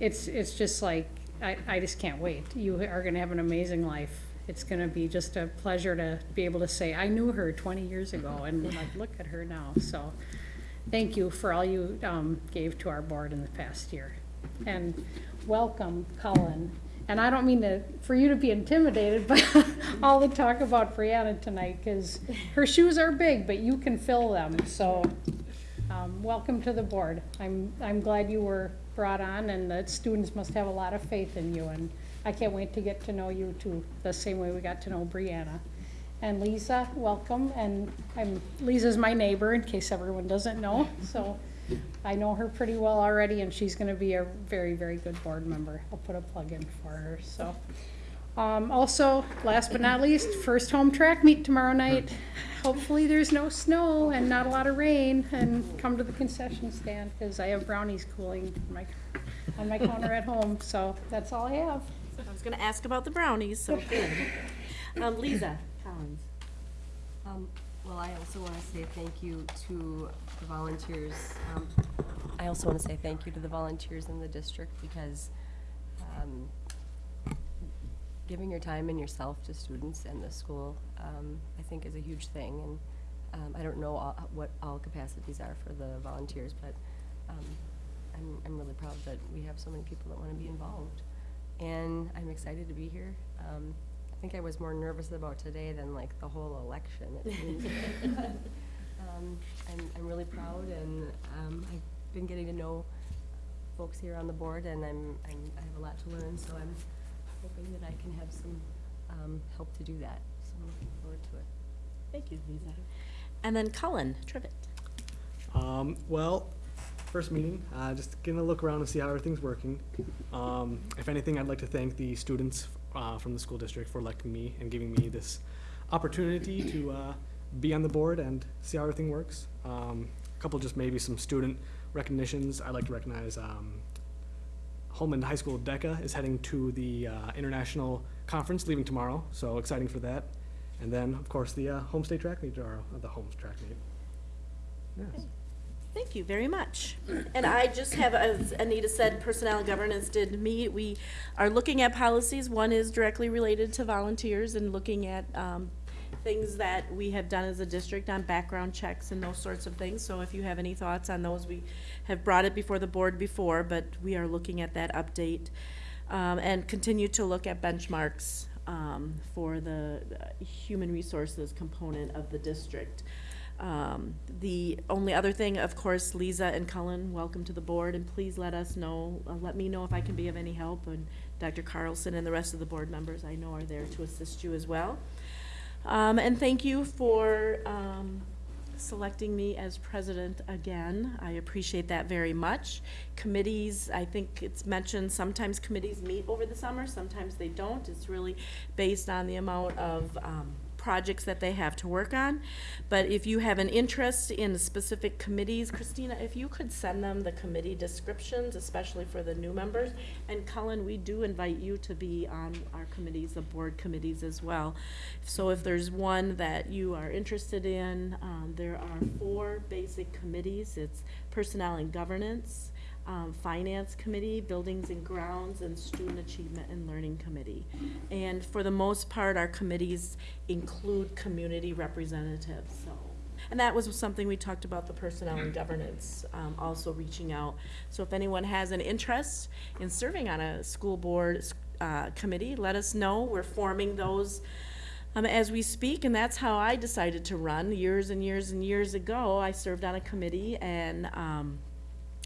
it's, it's just like, I, I just can't wait. You are gonna have an amazing life. It's gonna be just a pleasure to be able to say, I knew her twenty years ago, *laughs* and like, look at her now, so. Thank you for all you, um, gave to our board in the past year. And welcome, Cullen. And I don't mean to, for you to be intimidated by *laughs* all the talk about Brianna tonight, cause her shoes are big, but you can fill them, so. Um, welcome to the board. I'm, I'm glad you were brought on and the students must have a lot of faith in you and I can't wait to get to know you too, the same way we got to know Brianna. And Lisa, welcome, and I'm, Lisa's my neighbor in case everyone doesn't know, so I know her pretty well already and she's gonna be a very, very good board member. I'll put a plug in for her, so. Um, also, last but not least, first home track meet tomorrow night. *laughs* Hopefully there's no snow and not a lot of rain and come to the concession stand because I have brownies cooling on my, on my counter at home, so that's all I have. I was gonna ask about the brownies, so good. Um, Lisa Collins. Um, well, I also want to say thank you to the volunteers. Um, I also want to say thank you to the volunteers in the district because, um, giving your time and yourself to students and the school, um, I think is a huge thing. And, um, I don't know all, what all capacities are for the volunteers, but, um, I'm, I'm really proud that we have so many people that want to be involved. And I'm excited to be here. Um, I think I was more nervous about today than like the whole election. it seems. *laughs* Um, I'm, I'm really proud and, um, I've been getting to know folks here on the board and I'm, I'm, I have a lot to learn, so I'm hoping that I can have some, um, help to do that. So I'm looking forward to it. Thank you, Lisa. And then Cullen Trivet. Um, well, first meeting, uh, just getting a look around and see how everything's working. Um, if anything, I'd like to thank the students, uh, from the school district for electing me and giving me this opportunity to, uh, be on the board and see how everything works. Um, a couple just maybe some student recognitions. I'd like to recognize, um, Holmen High School DECA is heading to the, uh, international conference, leaving tomorrow, so exciting for that. And then, of course, the, uh, home state track meet, or uh, the home track meet. Yes. Thank you very much. And I just have, as Anita said, Personnel and Governance did meet. We are looking at policies. One is directly related to volunteers and looking at um, things that we have done as a district on background checks and those sorts of things. So if you have any thoughts on those, we have brought it before the board before, but we are looking at that update. Um, And continue to look at benchmarks um, for the human resources component of the district. Um, The only other thing, of course, Lisa and Cullen, welcome to the board, and please let us know, uh, let me know if I can be of any help, and Dr. Carlson and the rest of the board members I know are there to assist you as well. Um, And thank you for um, selecting me as president again. I appreciate that very much. Committees, I think it's mentioned, sometimes committees meet over the summer, sometimes they don't. It's really based on the amount of um, projects that they have to work on. But if you have an interest in specific committees, Christina, if you could send them the committee descriptions, especially for the new members. And Cullen, we do invite you to be on our committees, the board committees as well. So if there's one that you are interested in, um, there are four basic committees. It's Personnel and Governance, um, Finance Committee, Buildings and Grounds, and Student Achievement and Learning Committee. And for the most part, our committees include community representatives, so. And that was something we talked about, the Personnel and Governance, um, also reaching out. So if anyone has an interest in serving on a school board, uh, committee, let us know. We're forming those um, as we speak, and that's how I decided to run years and years and years ago. I served on a committee and, um,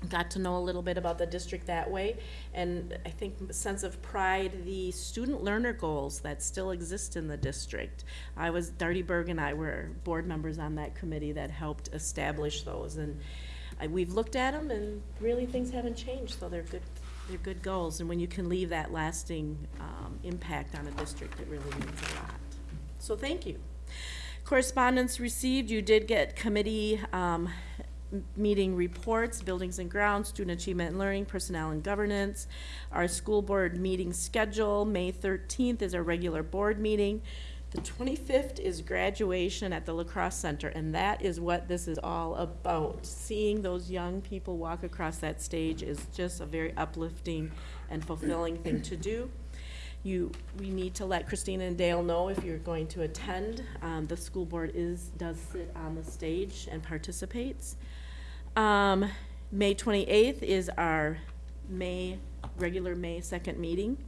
got to know a little bit about the district that way. And I think a sense of pride, the student learner goals that still exist in the district. I was, Darty Berg and I were board members on that committee that helped establish those. And I, we've looked at them and really things haven't changed, so they're good, they're good goals. And when you can leave that lasting, um, impact on a district, it really means a lot. So thank you. Correspondence received, you did get committee, um, meeting reports, buildings and grounds, student achievement and learning, personnel and governance. Our school board meeting schedule, May thirteenth is our regular board meeting. The twenty-fifth is graduation at the La Crosse Center, and that is what this is all about. Seeing those young people walk across that stage is just a very uplifting and fulfilling thing to do. You, we need to let Christina and Dale know if you're going to attend. Um, the school board is, does sit on the stage and participates. Um, May twenty-eighth is our May, regular May second meeting.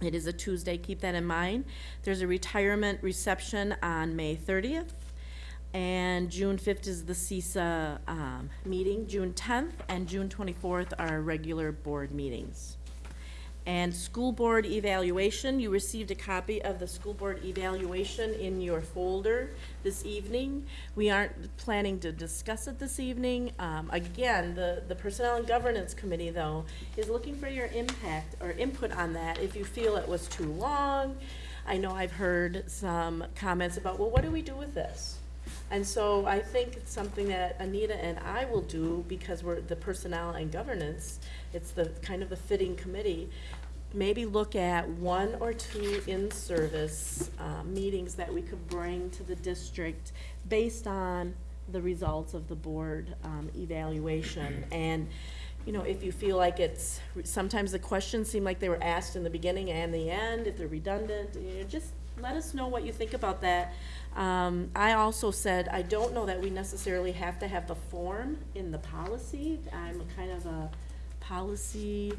It is a Tuesday, keep that in mind. There's a retirement reception on May thirtieth. And June fifth is the CESA, um, meeting. June tenth and June twenty-fourth are regular board meetings. And school board evaluation, you received a copy of the school board evaluation in your folder this evening. We aren't planning to discuss it this evening. Um, again, the, the Personnel and Governance Committee, though, is looking for your impact or input on that if you feel it was too long. I know I've heard some comments about, well, what do we do with this? And so I think it's something that Anita and I will do because we're the personnel and governance. It's the kind of the fitting committee. maybe look at one or two in-service, uh, meetings that we could bring to the district based on the results of the board, um, evaluation. And, you know, if you feel like it's, sometimes the questions seem like they were asked in the beginning and the end, if they're redundant, you know, just let us know what you think about that. Um, I also said, I don't know that we necessarily have to have the form in the policy. I'm kind of a policy,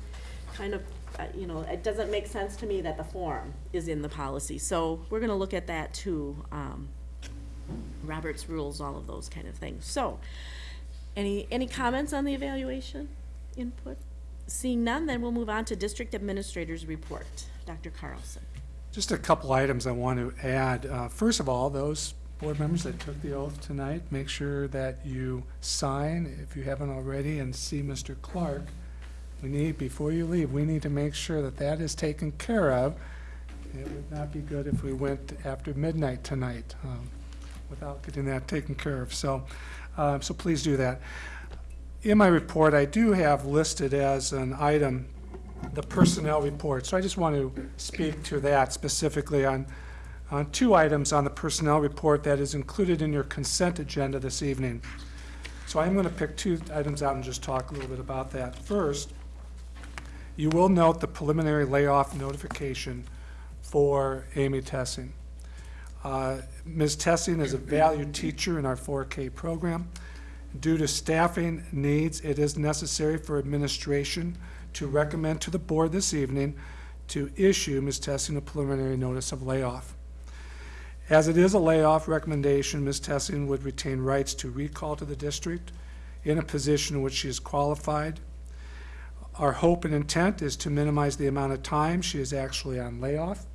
kind of, uh, you know, it doesn't make sense to me that the form is in the policy. So we're gonna look at that too. Um, Robert's rules, all of those kind of things. So, any, any comments on the evaluation input? Seeing none, then we'll move on to district administrator's report. Dr. Carlson. Just a couple items I want to add. Uh, First of all, those board members that took the oath tonight, make sure that you sign, if you haven't already, and see Mr. Clark. We need, before you leave, we need to make sure that that is taken care of. It would not be good if we went after midnight tonight um, without getting that taken care of. So, uh, so please do that. In my report, I do have listed as an item the personnel report. So I just want to speak to that specifically on, on two items on the personnel report that is included in your consent agenda this evening. So I'm going to pick two items out and just talk a little bit about that. First, you will note the preliminary layoff notification for Amy Tessing. Uh, Ms. Tessing is a valued teacher in our 4K program. Due to staffing needs, it is necessary for administration to recommend to the board this evening to issue Ms. Tessing a preliminary notice of layoff. As it is a layoff recommendation, Ms. Tessing would retain rights to recall to the district in a position in which she is qualified. Our hope and intent is to minimize the amount of time she is actually on layoff.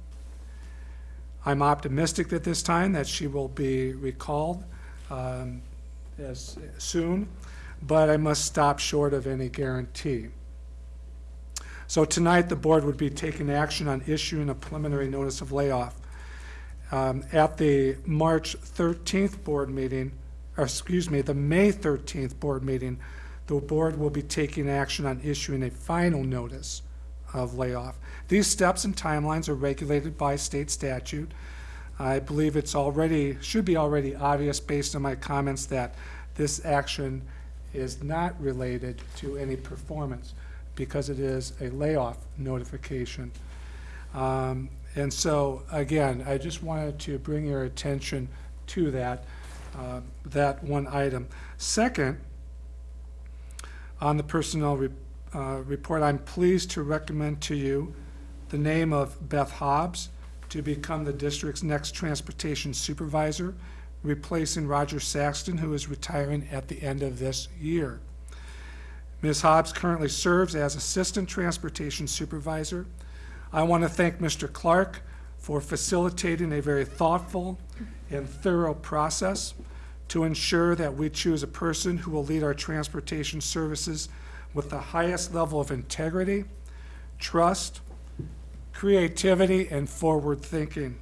I'm optimistic at this time that she will be recalled um, as soon, but I must stop short of any guarantee. So tonight, the board would be taking action on issuing a preliminary notice of layoff. Um, At the March 13th board meeting, or excuse me, the May 13th board meeting, the board will be taking action on issuing a final notice of layoff. These steps and timelines are regulated by state statute. I believe it's already, should be already obvious based on my comments that this action is not related to any performance because it is a layoff notification. Um, And so, again, I just wanted to bring your attention to that, uh, that one item. Second, on the personnel re- uh, report, I'm pleased to recommend to you the name of Beth Hobbs to become the district's next transportation supervisor, replacing Roger Saxton, who is retiring at the end of this year. Ms. Hobbs currently serves as Assistant Transportation Supervisor. I want to thank Mr. Clark for facilitating a very thoughtful and thorough process to ensure that we choose a person who will lead our transportation services with the highest level of integrity, trust, creativity, and forward thinking.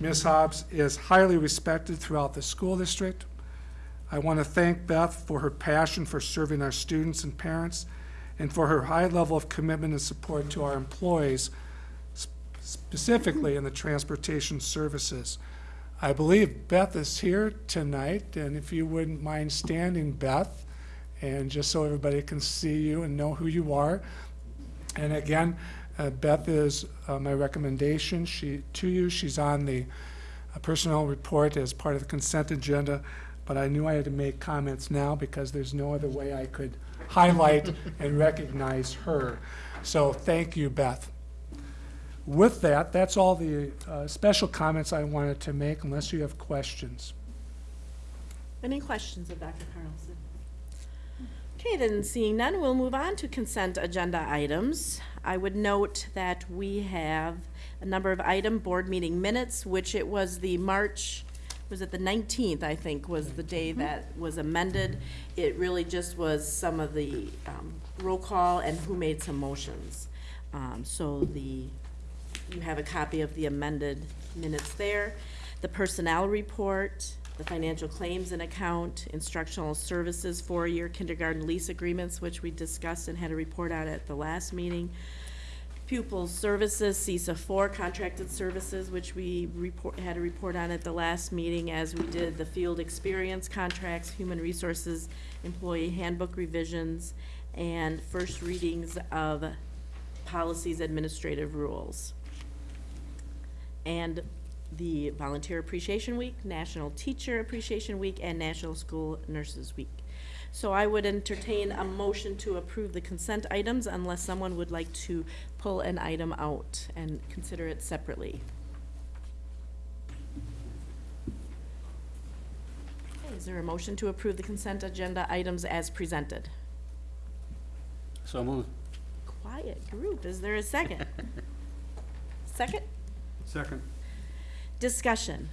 Ms. Hobbs is highly respected throughout the school district. I want to thank Beth for her passion for serving our students and parents and for her high level of commitment and support to our employees, sp- specifically in the transportation services. I believe Beth is here tonight, and if you wouldn't mind standing, Beth, and just so everybody can see you and know who you are. And again, uh, Beth is uh, my recommendation she, to you. She's on the uh, personnel report as part of the consent agenda, but I knew I had to make comments now because there's no other way I could highlight and recognize her. So thank you, Beth. With that, that's all the uh, special comments I wanted to make, unless you have questions. Any questions of Dr. Carlson? Okay, then seeing none, we'll move on to consent agenda items. I would note that we have a number of item board meeting minutes, which it was the March, was it the nineteenth, I think, was the day that was amended. It really just was some of the, um, roll call and who made some motions. Um, so the, you have a copy of the amended minutes there. The personnel report, the financial claims and account, instructional services, four-year kindergarten lease agreements, which we discussed and had a report out at the last meeting. Pupils Services, CESA four, contracted services, which we report, had a report on at the last meeting as we did the field experience contracts, human resources, employee handbook revisions, and first readings of policies, administrative rules. And the Volunteer Appreciation Week, National Teacher Appreciation Week, and National School Nurses Week. So I would entertain a motion to approve the consent items unless someone would like to pull an item out and consider it separately. Okay, Is there a motion to approve the consent agenda items as presented? So moved. Quiet group, is there a second? *laughs* Second? Second. Discussion.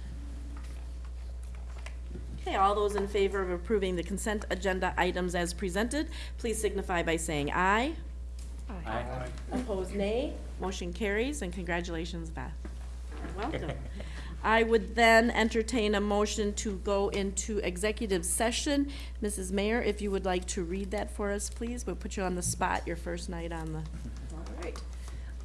Okay, all those in favor of approving the consent agenda items as presented, please signify by saying aye. Aye. Opposed, nay. Motion carries, and congratulations, Beth. Welcome. *laughs* I would then entertain a motion to go into executive session. Mrs. Mayer, if you would like to read that for us, please. We'll put you on the spot, your first night on the, All right.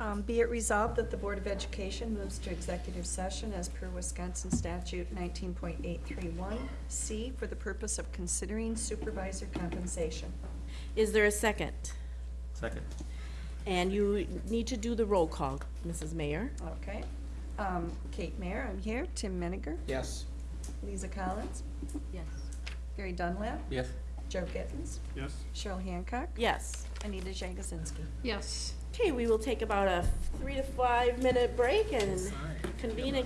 Um, Be it resolved that the Board of Education moves to executive session as per Wisconsin statute nineteen point eight three one C for the purpose of considering supervisor compensation. is there a second? Second. And you need to do the roll call, Mrs. Mayer. Okay. Um, Kate Mayer, I'm here. Tim Meniger. Yes. Lisa Collins. Yes. Gary Dunlap. Yes. Joe Gittens. Yes. Cheryl Hancock. Yes. Anita Jagosinski. Yes. Okay, we will take about a three to five minute break and convene in